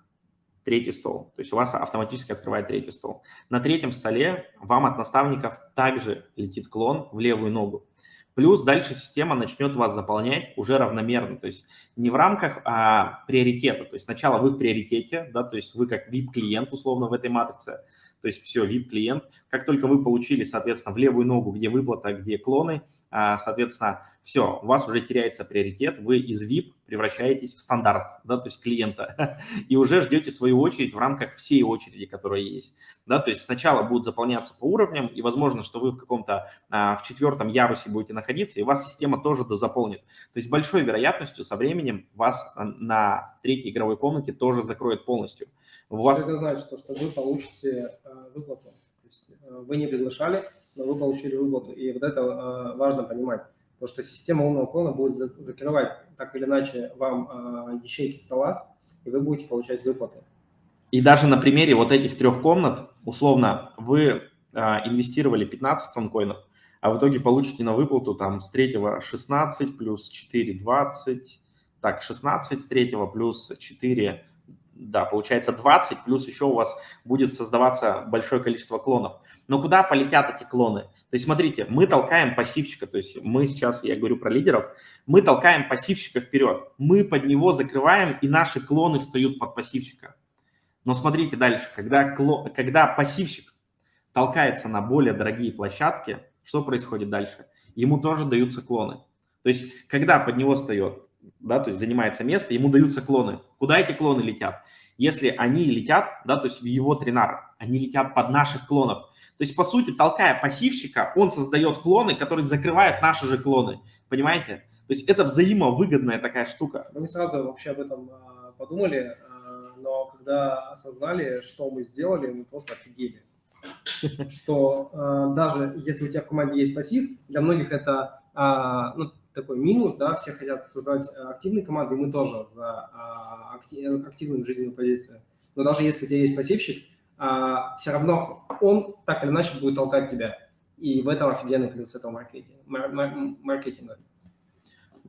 третий стол. То есть у вас автоматически открывает третий стол. На третьем столе вам от наставников также летит клон в левую ногу. Плюс дальше система начнет вас заполнять уже равномерно, то есть не в рамках а, приоритета. То есть сначала вы в приоритете, да, то есть вы как VIP-клиент условно в этой матрице, то есть все, VIP-клиент. Как только вы получили, соответственно, в левую ногу, где выплата, где клоны, а, соответственно, все, у вас уже теряется приоритет, вы из VIP превращаетесь в стандарт, да, то есть клиента, и уже ждете свою очередь в рамках всей очереди, которая есть, да, то есть сначала будут заполняться по уровням, и возможно, что вы в каком-то, а, в четвертом ярусе будете находиться, и вас система тоже дозаполнит, то есть большой вероятностью со временем вас на третьей игровой комнате тоже закроет полностью. У вас... Что это значит? То, что вы получите э, выплату, то есть вы не приглашали, вы получили выплату. И вот это э, важно понимать, то что система умного клона будет закрывать так или иначе вам э, ячейки в столах, и вы будете получать выплаты. И даже на примере вот этих трех комнат, условно, вы э, инвестировали 15 тонн коинов, а в итоге получите на выплату там с третьего 16 плюс 4 20, так, 16 с третьего плюс 4 да, получается 20, плюс еще у вас будет создаваться большое количество клонов. Но куда полетят эти клоны? То есть смотрите, мы толкаем пассивчика, то есть мы сейчас, я говорю про лидеров, мы толкаем пассивчика вперед, мы под него закрываем, и наши клоны встают под пассивчика. Но смотрите дальше, когда, клон, когда пассивщик толкается на более дорогие площадки, что происходит дальше? Ему тоже даются клоны. То есть когда под него встает да, то есть занимается место, ему даются клоны. Куда эти клоны летят? Если они летят, да, то есть в его тренар, они летят под наших клонов. То есть, по сути, толкая пассивщика, он создает клоны, которые закрывают наши же клоны. Понимаете? То есть это взаимовыгодная такая штука. Мы не сразу вообще об этом а, подумали, а, но когда осознали, что мы сделали, мы просто офигели. Что а, даже если у тебя в команде есть пассив, для многих это ну, такой минус, да, все хотят создавать активные команды, и мы тоже за активную жизненную позицию. Но даже если у тебя есть пассивщик, все равно он так или иначе будет толкать тебя. И в этом офигенный плюс этого маркетинга.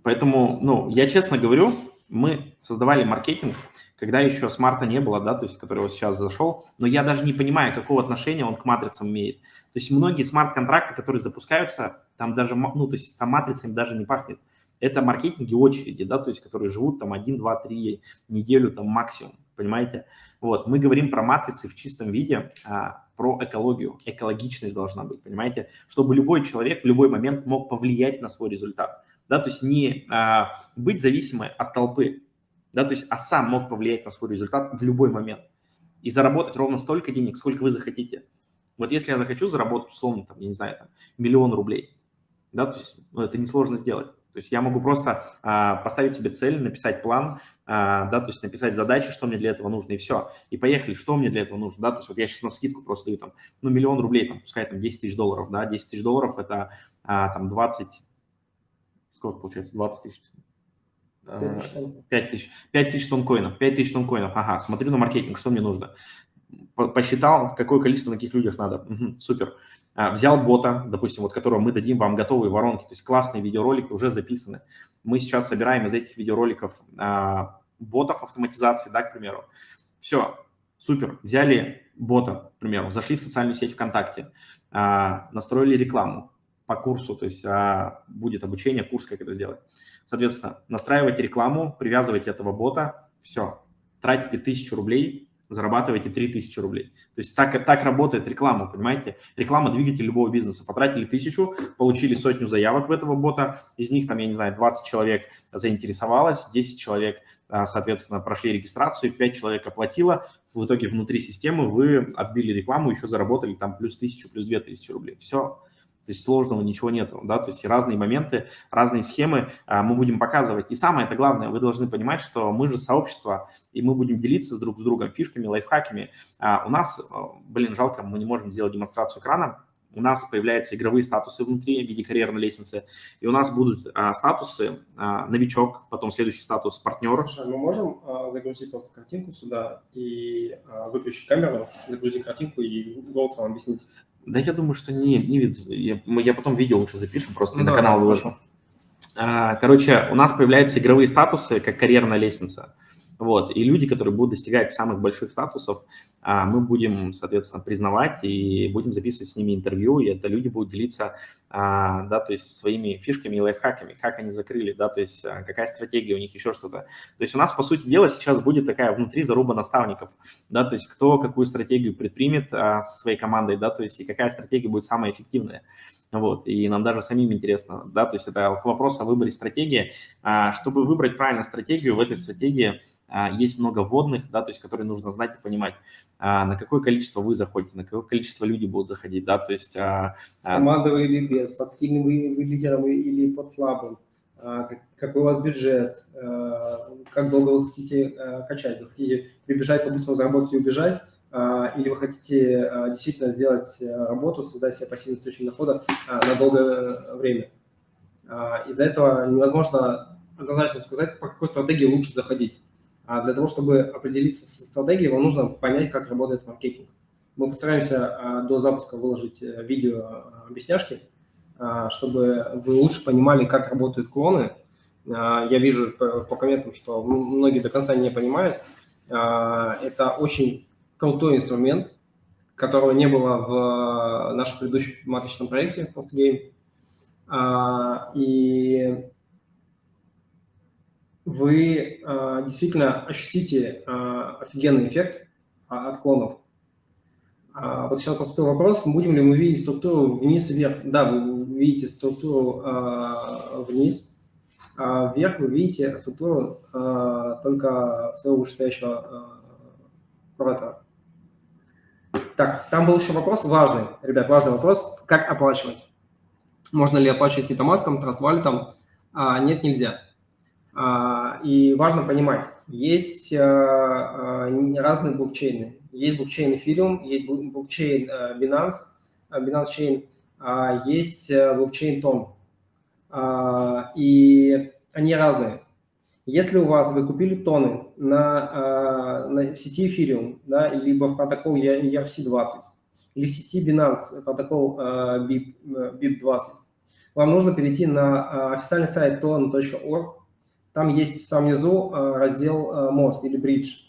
Поэтому, ну, я честно говорю, мы создавали маркетинг, когда еще смарта не было, да, то есть, который вот сейчас зашел, но я даже не понимаю, какого отношения он к матрицам имеет. То есть многие смарт-контракты, которые запускаются, там даже, ну, то есть там матрицами даже не пахнет. Это маркетинги очереди, да, то есть, которые живут там 1, 2, 3 неделю там максимум, понимаете? Вот, мы говорим про матрицы в чистом виде, а, про экологию, экологичность должна быть, понимаете? Чтобы любой человек в любой момент мог повлиять на свой результат да, то есть не а, быть зависимой от толпы, да, то есть, а сам мог повлиять на свой результат в любой момент и заработать ровно столько денег, сколько вы захотите. Вот если я захочу заработать, условно, там, я не знаю, там, миллион рублей, да, то есть ну, это несложно сделать. То есть я могу просто а, поставить себе цель, написать план, а, да, то есть написать задачи, что мне для этого нужно, и все. И поехали, что мне для этого нужно, да, то есть вот я сейчас на скидку просто даю там, ну, миллион рублей, там, пускай там 10 тысяч долларов, да, 10 тысяч долларов это а, там 20, сколько получается, 20 тысяч? 5 тысяч. 5 тысяч тонн коинов. 5 тысяч тонн коинов. Ага, смотрю на маркетинг, что мне нужно. Посчитал, какое количество на каких людях надо. Угу, супер. А, взял бота, допустим, вот которого мы дадим вам готовые воронки, то есть классные видеоролики уже записаны. Мы сейчас собираем из этих видеороликов а, ботов автоматизации, да, к примеру. Все, супер. Взяли бота, к примеру, зашли в социальную сеть ВКонтакте, а, настроили рекламу, по курсу, то есть а, будет обучение, курс, как это сделать. Соответственно, настраивайте рекламу, привязывайте этого бота, все, тратите тысячу рублей, зарабатываете 3000 рублей. То есть так, так работает реклама, понимаете? Реклама – двигатель любого бизнеса. Потратили тысячу, получили сотню заявок в этого бота, из них, там, я не знаю, 20 человек заинтересовалось, 10 человек, а, соответственно, прошли регистрацию, 5 человек оплатило, в итоге внутри системы вы отбили рекламу, еще заработали там плюс 1000, плюс 2000 рублей. Все, то есть сложного ничего нету, да, то есть разные моменты, разные схемы а, мы будем показывать. И самое это главное, вы должны понимать, что мы же сообщество, и мы будем делиться друг с другом фишками, лайфхаками. А, у нас, а, блин, жалко, мы не можем сделать демонстрацию экрана, у нас появляются игровые статусы внутри в виде карьерной лестницы, и у нас будут а, статусы а, новичок, потом следующий статус партнер. Слушай, мы можем а, загрузить просто картинку сюда и а, выключить камеру, загрузить картинку и голосом объяснить, да я думаю, что не, не видно. Я, я потом видео лучше запишем, просто ну, на канал выложу. А, короче, у нас появляются игровые статусы, как карьерная лестница. Вот, и люди, которые будут достигать самых больших статусов, а, мы будем, соответственно, признавать и будем записывать с ними интервью, и это люди будут делиться, а, да, то есть своими фишками и лайфхаками, как они закрыли, да, то есть а, какая стратегия у них, еще что-то. То есть у нас, по сути дела, сейчас будет такая внутри заруба наставников, да, то есть кто какую стратегию предпримет со своей командой, да, то есть и какая стратегия будет самая эффективная. Вот, и нам даже самим интересно, да, то есть это вопрос о выборе стратегии. Чтобы выбрать правильную стратегию, в этой стратегии есть много вводных, да, то есть которые нужно знать и понимать, а, на какое количество вы заходите, на какое количество люди будут заходить, да, то есть... А, С командой или без, под сильным лидером или под слабым, какой у вас бюджет, как долго вы хотите качать, вы хотите прибежать, по-быстрому заработать и убежать, или вы хотите действительно сделать работу, создать себе пассивный источник дохода на долгое время. Из-за этого невозможно однозначно сказать, по какой стратегии лучше заходить. А для того, чтобы определиться со стратегией, вам нужно понять, как работает маркетинг. Мы постараемся а, до запуска выложить э, видео а, объясняшки, а, чтобы вы лучше понимали, как работают клоны. Я вижу по комментам, что многие до конца не понимают. Это очень крутой инструмент, которого не было в нашем предыдущем маточном проекте PostGame. И вы э, действительно ощутите э, офигенный эффект э, от клонов. А вот сейчас поступил вопрос, будем ли мы видеть структуру вниз вверх. Да, вы видите структуру э, вниз, а вверх вы видите структуру э, только своего вышестоящего э, куратора. Так, там был еще вопрос важный, ребят, важный вопрос, как оплачивать. Можно ли оплачивать метамаском, трансвалютом? А, нет, нельзя. А, и важно понимать, есть а, а, разные блокчейны. Есть блокчейн Ethereum, есть блокчейн Binance, Binance Chain, есть блокчейн Tom. и они разные. Если у вас вы купили тоны на, на сети Ethereum, да, либо в протокол ERC-20, или в сети Binance протокол BIP, BIP20, вам нужно перейти на официальный сайт ton.org, там есть в самом низу раздел мост или бридж.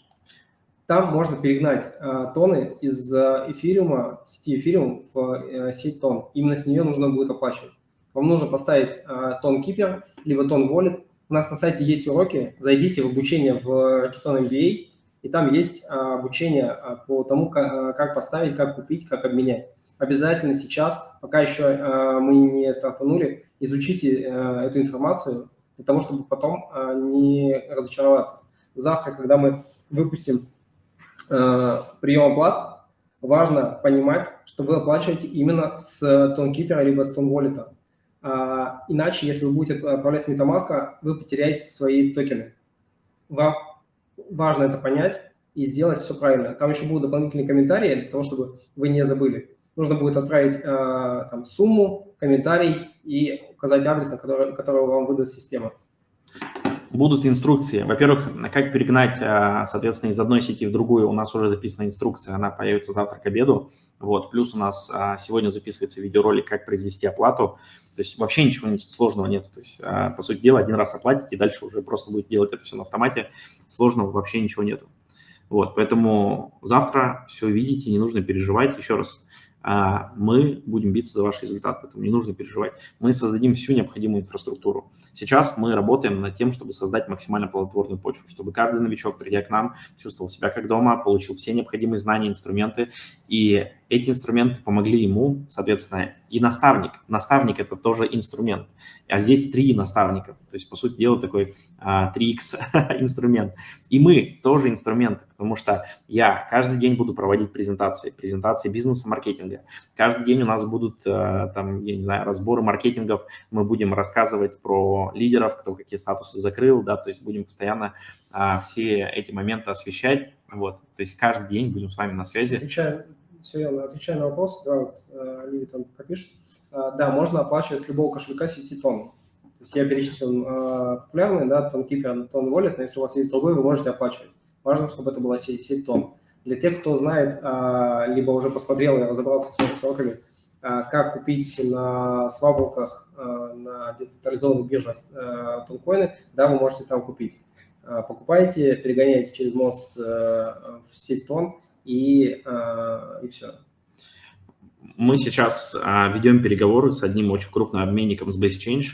Там можно перегнать а, тоны из эфириума, сети эфириум в сеть тон. Именно с нее нужно будет оплачивать. Вам нужно поставить тон кипер, либо тон wallet. У нас на сайте есть уроки, зайдите в обучение в Rocketon MBA, и там есть обучение по тому, как, поставить, как купить, как обменять. Обязательно сейчас, пока еще мы не стартанули, изучите эту информацию для того, чтобы потом а, не разочароваться. Завтра, когда мы выпустим Э, прием оплат, важно понимать, что вы оплачиваете именно с ToneKeeper либо с ToneWallet. А, иначе, если вы будете отправлять с MetaMask, вы потеряете свои токены. Вам важно это понять и сделать все правильно. Там еще будут дополнительные комментарии для того, чтобы вы не забыли. Нужно будет отправить э, там, сумму, комментарий и указать адрес, на который, который вам выдаст система будут инструкции. Во-первых, как перегнать, а, соответственно, из одной сети в другую. У нас уже записана инструкция, она появится завтра к обеду. Вот. Плюс у нас а, сегодня записывается видеоролик, как произвести оплату. То есть вообще ничего сложного нет. То есть, а, по сути дела, один раз оплатите, и дальше уже просто будет делать это все на автомате. Сложного вообще ничего нету. Вот, поэтому завтра все увидите, не нужно переживать. Еще раз, мы будем биться за ваш результат, поэтому не нужно переживать. Мы создадим всю необходимую инфраструктуру. Сейчас мы работаем над тем, чтобы создать максимально плодотворную почву, чтобы каждый новичок, придя к нам, чувствовал себя как дома, получил все необходимые знания, инструменты, и эти инструменты помогли ему, соответственно, и наставник. Наставник – это тоже инструмент. А здесь три наставника. То есть, по сути дела, такой а, 3x инструмент. И мы тоже инструменты, потому что я каждый день буду проводить презентации, презентации бизнеса, маркетинга. Каждый день у нас будут, а, там, я не знаю, разборы маркетингов. Мы будем рассказывать про лидеров, кто какие статусы закрыл, да, то есть будем постоянно а, все эти моменты освещать. Вот, то есть каждый день будем с вами на связи. Отвечаю, все верно, отвечаю на вопрос, да, вот, э, люди там пропишут. А, да, можно оплачивать с любого кошелька сети тон. То есть я перечислил а, популярный, да, тон Keeper, тон Wallet, но если у вас есть другой, вы можете оплачивать. Важно, чтобы это была сеть, сеть тон. Для тех, кто знает, а, либо уже посмотрел и разобрался с сроками, как купить на сваболках, на децентрализованных биржах тонкоины, да, вы можете там купить. Покупайте, перегоняйте через мост в сеть тон, и, и все. Мы сейчас а, ведем переговоры с одним очень крупным обменником с BaseChange,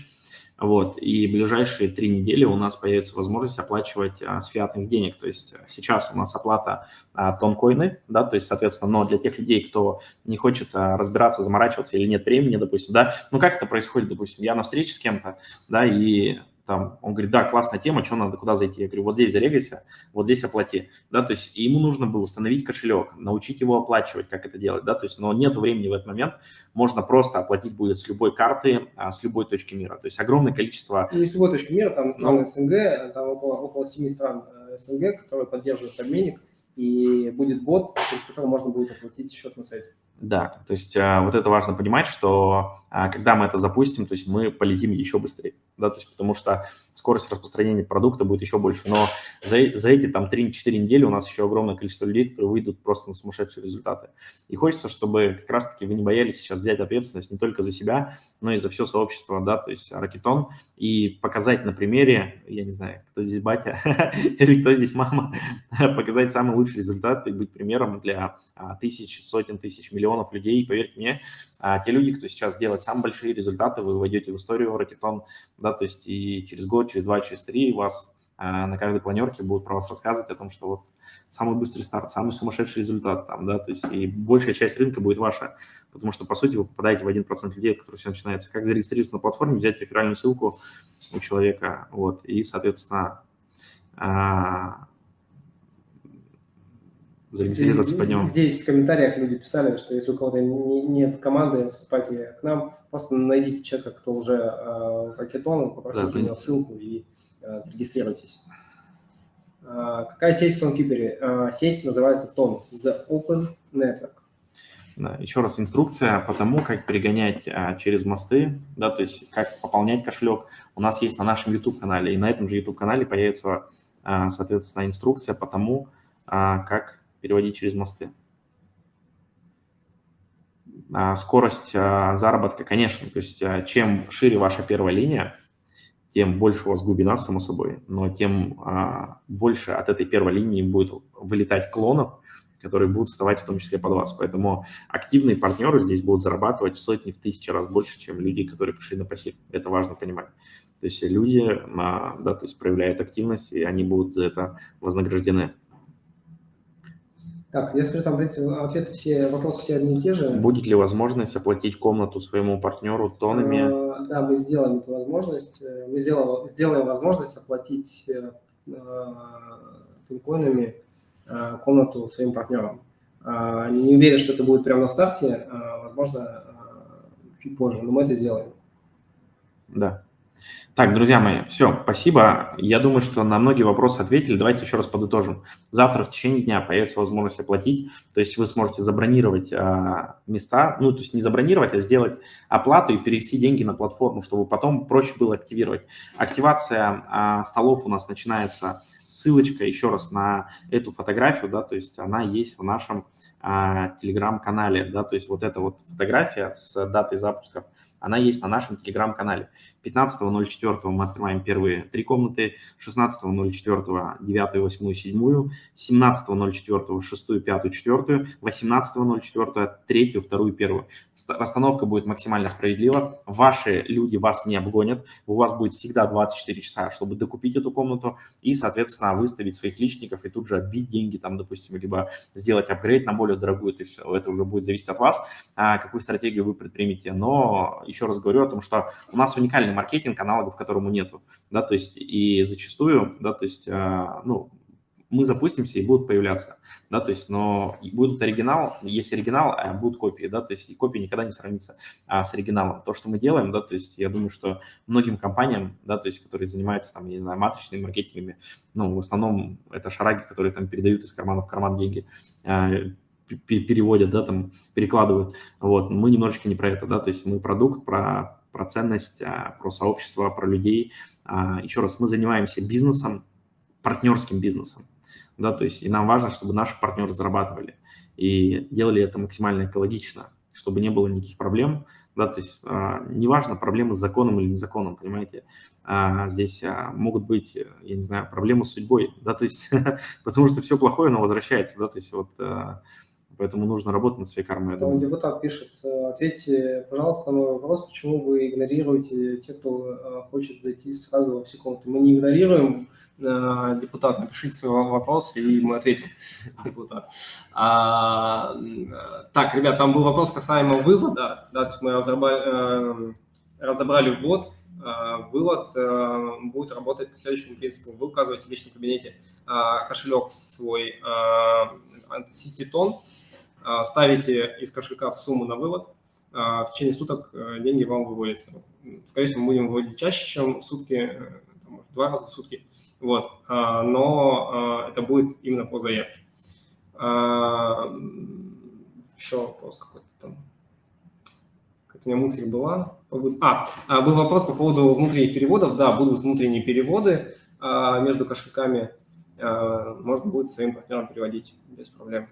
вот, и ближайшие три недели у нас появится возможность оплачивать а, с фиатных денег. То есть сейчас у нас оплата а, тонкоины, да, то есть, соответственно, но для тех людей, кто не хочет а, разбираться, заморачиваться или нет времени, допустим, да, ну как это происходит, допустим, я на встрече с кем-то, да, и там, он говорит, да, классная тема, что надо, куда зайти? Я говорю, вот здесь зарегайся, вот здесь оплати, да, то есть ему нужно было установить кошелек, научить его оплачивать, как это делать, да, то есть, но нет времени в этот момент, можно просто оплатить будет с любой карты, а, с любой точки мира, то есть огромное количество... Не с любой точки мира, там страны ну, СНГ, там около, около 7 стран э, СНГ, которые поддерживают обменник, и будет бот, через который можно будет оплатить счет на сайте. Да, то есть а, вот это важно понимать, что а, когда мы это запустим, то есть мы полетим еще быстрее, да, то есть потому что скорость распространения продукта будет еще больше. Но за, за эти там 3-4 недели у нас еще огромное количество людей, которые выйдут просто на сумасшедшие результаты. И хочется, чтобы как раз-таки вы не боялись сейчас взять ответственность не только за себя, но и за все сообщество, да, то есть ракетон, и показать на примере, я не знаю, кто здесь батя или кто здесь мама, показать самый лучший результат и быть примером для а, тысяч, сотен тысяч, миллионов людей. Поверьте мне, а те люди, кто сейчас делает самые большие результаты, вы войдете в историю Ракетон, да, то есть и через год, через два, через три вас а, на каждой планерке будут про вас рассказывать о том, что вот самый быстрый старт, самый сумасшедший результат там, да, то есть и большая часть рынка будет ваша, потому что, по сути, вы попадаете в 1% людей, от которых все начинается. Как зарегистрироваться на платформе, взять реферальную ссылку у человека, вот, и, соответственно, а, зарегистрироваться по нему. Здесь в комментариях люди писали, что если у кого-то нет команды, вступайте к нам, просто найдите человека, кто уже э, ракетон, попросите да, у него ссылку и э, зарегистрируйтесь. Э, какая сеть в TonKeeper? Э, сеть называется TON, The Open Network. Да, еще раз инструкция по тому, как перегонять а, через мосты, да, то есть как пополнять кошелек, у нас есть на нашем YouTube-канале, и на этом же YouTube-канале появится, а, соответственно, инструкция по тому, а, как переводить через мосты. А, скорость а, заработка, конечно, то есть а, чем шире ваша первая линия, тем больше у вас глубина, само собой, но тем больше от этой первой линии будет вылетать клонов, которые будут вставать в том числе под вас. Поэтому активные партнеры здесь будут зарабатывать в сотни, в тысячи раз больше, чем люди, которые пришли на пассив. Это важно понимать. То есть люди да, то есть проявляют активность, и они будут за это вознаграждены. Так, я смотрю, там, в принципе, ответы все, вопросы все одни и те же. Будет ли возможность оплатить комнату своему партнеру тонами? А, да, мы сделаем эту возможность. Мы сделаем, сделаем возможность оплатить э, пинкоинами э, комнату своим партнерам. А, не уверен, что это будет прямо на старте, а, возможно, чуть позже, но мы это сделаем. Да. Так, друзья мои, все, спасибо. Я думаю, что на многие вопросы ответили. Давайте еще раз подытожим. Завтра в течение дня появится возможность оплатить, то есть вы сможете забронировать а, места, ну, то есть не забронировать, а сделать оплату и перевести деньги на платформу, чтобы потом проще было активировать. Активация а, столов у нас начинается ссылочка еще раз на эту фотографию, да, то есть она есть в нашем а, телеграм-канале, да, то есть вот эта вот фотография с датой запуска она есть на нашем телеграм-канале. 15.04 мы открываем первые три комнаты, 16.04 9, 8, 7, 17.04 6, 5, 4, 18.04 3, 2, 1. Расстановка будет максимально справедлива. Ваши люди вас не обгонят. У вас будет всегда 24 часа, чтобы докупить эту комнату и, соответственно, выставить своих личников и тут же отбить деньги, там, допустим, либо сделать апгрейд на более дорогую. То есть это уже будет зависеть от вас, а, какую стратегию вы предпримете. Но еще раз говорю о том, что у нас уникальный маркетинг, аналогов которому нету, да, то есть и зачастую, да, то есть, а, ну, мы запустимся и будут появляться, да, то есть, но будут оригинал, есть оригинал, а будут копии, да, то есть и копия никогда не сравнится а, с оригиналом. То, что мы делаем, да, то есть я думаю, что многим компаниям, да, то есть, которые занимаются там, я не знаю, матричными маркетингами, ну, в основном это шараги, которые там передают из кармана в карман деньги, а, переводят, да, там, перекладывают. Вот, мы немножечко не про это, да, то есть мы продукт, про, про ценность, а, про сообщество, про людей. А, еще раз, мы занимаемся бизнесом, партнерским бизнесом, да, то есть и нам важно, чтобы наши партнеры зарабатывали и делали это максимально экологично, чтобы не было никаких проблем, да, то есть а, неважно, проблемы с законом или незаконом, понимаете, здесь могут быть, я не знаю, проблемы с судьбой, да, то есть потому что все плохое, оно возвращается, да, то есть вот Поэтому нужно работать над своей кармой. Там депутат пишет, э, ответьте, пожалуйста, на мой вопрос, почему вы игнорируете тех, кто э, хочет зайти сразу во все комнаты. Мы не игнорируем, э, депутат, напишите свой вопрос, и мы ответим, депутат. А, так, ребят, там был вопрос касаемо вывода, да, то есть мы разобрали, разобрали ввод, вывод будет работать по следующему принципу. Вы указываете в личном кабинете кошелек свой а, ставите из кошелька сумму на вывод, а, в течение суток э, деньги вам выводятся. Скорее всего, мы будем выводить чаще, чем в сутки, э, два раза в сутки, вот. А, но это будет именно по заявке. Еще вопрос какой-то там. Как у меня мысль была. А, был вопрос по поводу внутренних переводов. Да, будут внутренние переводы между кошельками. Можно будет своим партнерам переводить без проблем.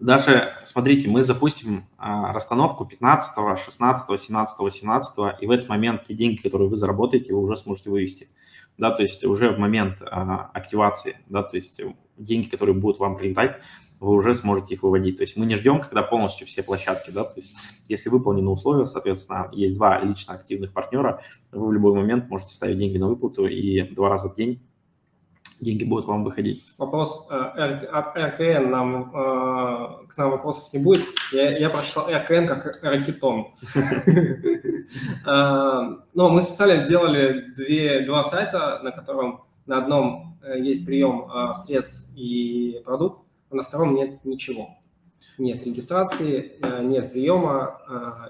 Даже, смотрите, мы запустим а, расстановку 15, 16, 17, 18, и в этот момент те деньги, которые вы заработаете, вы уже сможете вывести. Да, то есть уже в момент а, активации, да, то есть деньги, которые будут вам прилетать, вы уже сможете их выводить. То есть мы не ждем, когда полностью все площадки, да, то есть если выполнены условия, соответственно, есть два лично активных партнера, вы в любой момент можете ставить деньги на выплату и два раза в день деньги будут вам выходить. Вопрос э, от РКН, нам, э, к нам вопросов не будет. Я, я прочитал РКН как ракетон. Э, но мы специально сделали два сайта, на котором на одном есть прием средств и продукт, а на втором нет ничего. Нет регистрации, нет приема,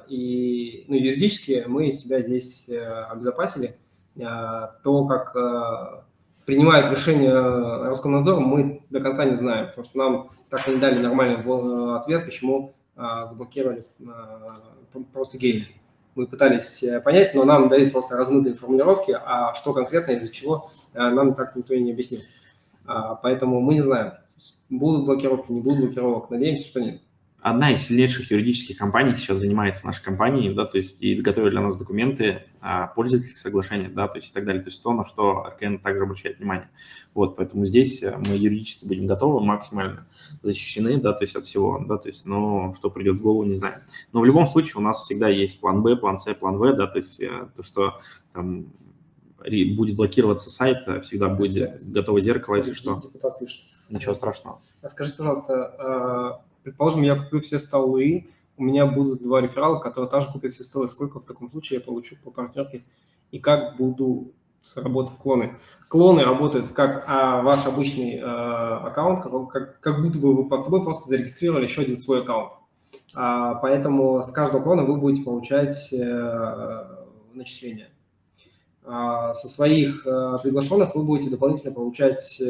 и ну, юридически мы себя здесь обезопасили. То, как принимает решение Роскомнадзор, мы до конца не знаем, потому что нам так и не дали нормальный ответ, почему заблокировали просто геймер. Мы пытались понять, но нам дают просто размытые формулировки, а что конкретно, из-за чего, нам так никто и не объяснил. Поэтому мы не знаем, будут блокировки, не будут блокировок. Надеемся, что нет одна из сильнейших юридических компаний сейчас занимается нашей компанией, да, то есть и готовит для нас документы, а, пользовательских соглашений, да, то есть и так далее, то есть то, на что РКН также обращает внимание. Вот, поэтому здесь э, мы юридически будем готовы, максимально защищены, да, то есть от всего, да, то есть, но что придет в голову, не знаю. Но в любом случае у нас всегда есть план Б, план С, план В, да, то есть э, то, что там будет блокироваться сайт, э, всегда будет готово зеркало, если что. Ничего страшного. А скажите, пожалуйста, а, Предположим, я куплю все столы, у меня будут два реферала, которые также купят все столы. Сколько в таком случае я получу по партнерке и как буду работать клоны? Клоны работают как а, ваш обычный а, аккаунт, как, как, как будто бы вы под собой просто зарегистрировали еще один свой аккаунт. А, поэтому с каждого клона вы будете получать а, начисления. Со своих а, приглашенных вы будете дополнительно получать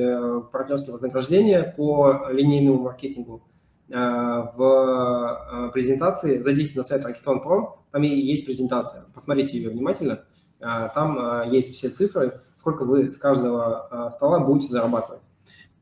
партнерские вознаграждения по линейному маркетингу Э, в э, презентации, зайдите на сайт Rocketon Pro, там и есть презентация, посмотрите ее внимательно, э, там есть все цифры, сколько вы с каждого стола будете зарабатывать.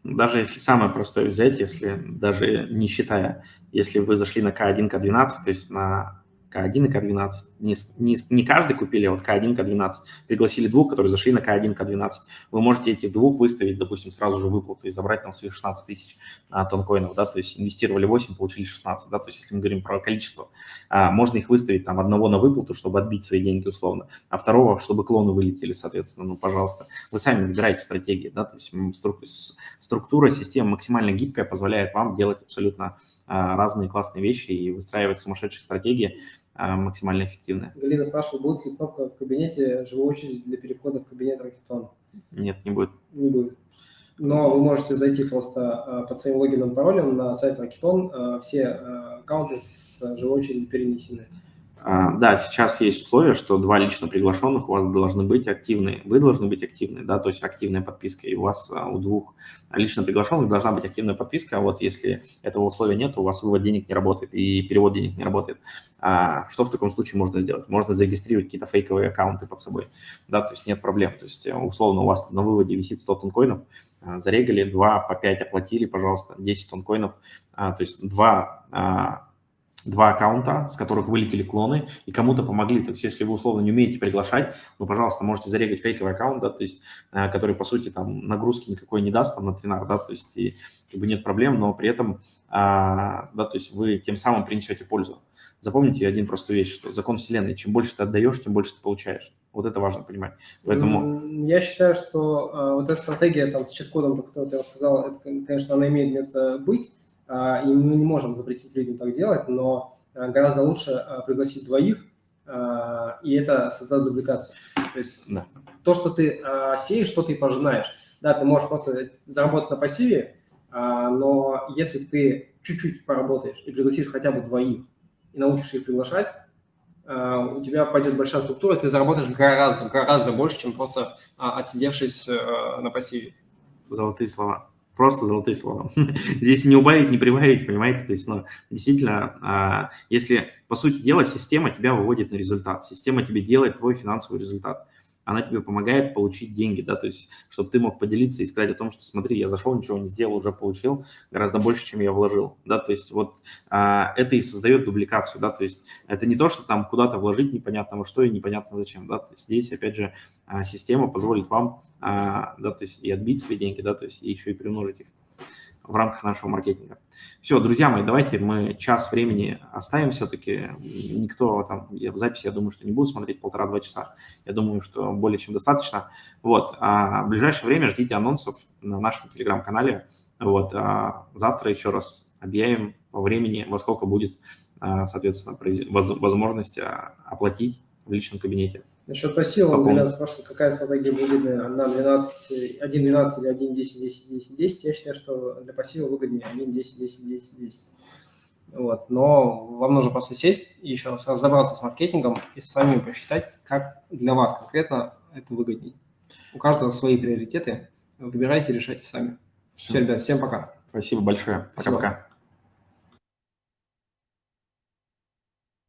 Даже если самое простое взять, если даже не считая, если вы зашли на К1, К12, то есть на к1 и К12. Не, не, не каждый купили, а вот К1, К12. Пригласили двух, которые зашли на К1, К12. Вы можете этих двух выставить, допустим, сразу же выплату и забрать там свои 16 тысяч а, тонкоинов, да, то есть инвестировали 8, получили 16, да, то есть если мы говорим про количество, а, можно их выставить там одного на выплату, чтобы отбить свои деньги условно, а второго, чтобы клоны вылетели, соответственно, ну, пожалуйста. Вы сами выбираете стратегии, да, то есть структура системы максимально гибкая, позволяет вам делать абсолютно а, разные классные вещи и выстраивать сумасшедшие стратегии, максимально эффективная. Галина спрашивает, будет ли кнопка в кабинете живой очереди для перехода в кабинет Rocketon? Нет, не будет. Не будет. Но вы можете зайти просто а, под своим логином и паролем на сайт Rocketon. А, все аккаунты с живой очередью перенесены. Да, сейчас есть условие, что два лично приглашенных у вас должны быть активны. Вы должны быть активны, да, то есть активная подписка. И у вас у двух лично приглашенных должна быть активная подписка. А вот если этого условия нет, у вас вывод денег не работает и перевод денег не работает. А что в таком случае можно сделать? Можно зарегистрировать какие-то фейковые аккаунты под собой, да, то есть нет проблем. То есть э, условно у вас на выводе висит 100 тонкоинов, а, зарегали, 2 по 5 оплатили, пожалуйста, 10 тонкоинов, а, то есть 2 два аккаунта, с которых вылетели клоны, и кому-то помогли. То есть если вы условно не умеете приглашать, ну, пожалуйста, можете зарегать фейковый аккаунт, да, то есть, э, который, по сути, там, нагрузки никакой не даст там на тренар, да, то есть, и, как бы нет проблем, но при этом, а, да, то есть вы тем самым принесете пользу. Запомните один простую вещь, что закон Вселенной, чем больше ты отдаешь, тем больше ты получаешь. Вот это важно понимать. Поэтому... Я считаю, что а, вот эта стратегия там с чит-кодом, как ты рассказал, это, конечно, она имеет место быть, и мы не можем запретить людям так делать, но а, гораздо лучше а, пригласить двоих, и это создаст дубликацию. То есть да. то, что ты сеешь, что ты пожинаешь. Да, ты можешь просто заработать на пассиве, но если ты чуть-чуть поработаешь и пригласишь хотя бы двоих, и научишь их приглашать, у тебя пойдет большая структура, ты заработаешь гораздо, гораздо больше, чем просто отсидевшись на пассиве. Золотые слова. Просто золотые слова. Здесь не убавить, не прибавить, понимаете? То есть, ну, действительно, а, если, по сути дела, система тебя выводит на результат, система тебе делает твой финансовый результат она тебе помогает получить деньги, да, то есть, чтобы ты мог поделиться и сказать о том, что смотри, я зашел, ничего не сделал, уже получил гораздо больше, чем я вложил, да, то есть вот а, это и создает дубликацию, да, то есть это не то, что там куда-то вложить непонятно во что и непонятно зачем, да, то есть здесь, опять же, а, система позволит вам, а, да, то есть и отбить свои деньги, да, то есть и еще и примножить их в рамках нашего маркетинга. Все, друзья мои, давайте мы час времени оставим все-таки. Никто там, я в записи, я думаю, что не буду смотреть полтора-два часа. Я думаю, что более чем достаточно. Вот, а в ближайшее время ждите анонсов на нашем телеграм-канале. Вот, а завтра еще раз объявим по времени, во сколько будет, а, соответственно, возможность а, оплатить в личном кабинете. Насчет пассива, Милян спрашивает, какая стратегия выгодная на 12, 1.12 или 1.10, 10, 10, 10. Я считаю, что для пассива выгоднее 1.10, 10, 10, 10. Вот. Но вам нужно просто сесть и еще раз разобраться с маркетингом и сами посчитать, как для вас конкретно это выгоднее. У каждого свои приоритеты. Выбирайте, решайте сами. Все, Все ребят, всем пока. Спасибо большое. Пока-пока.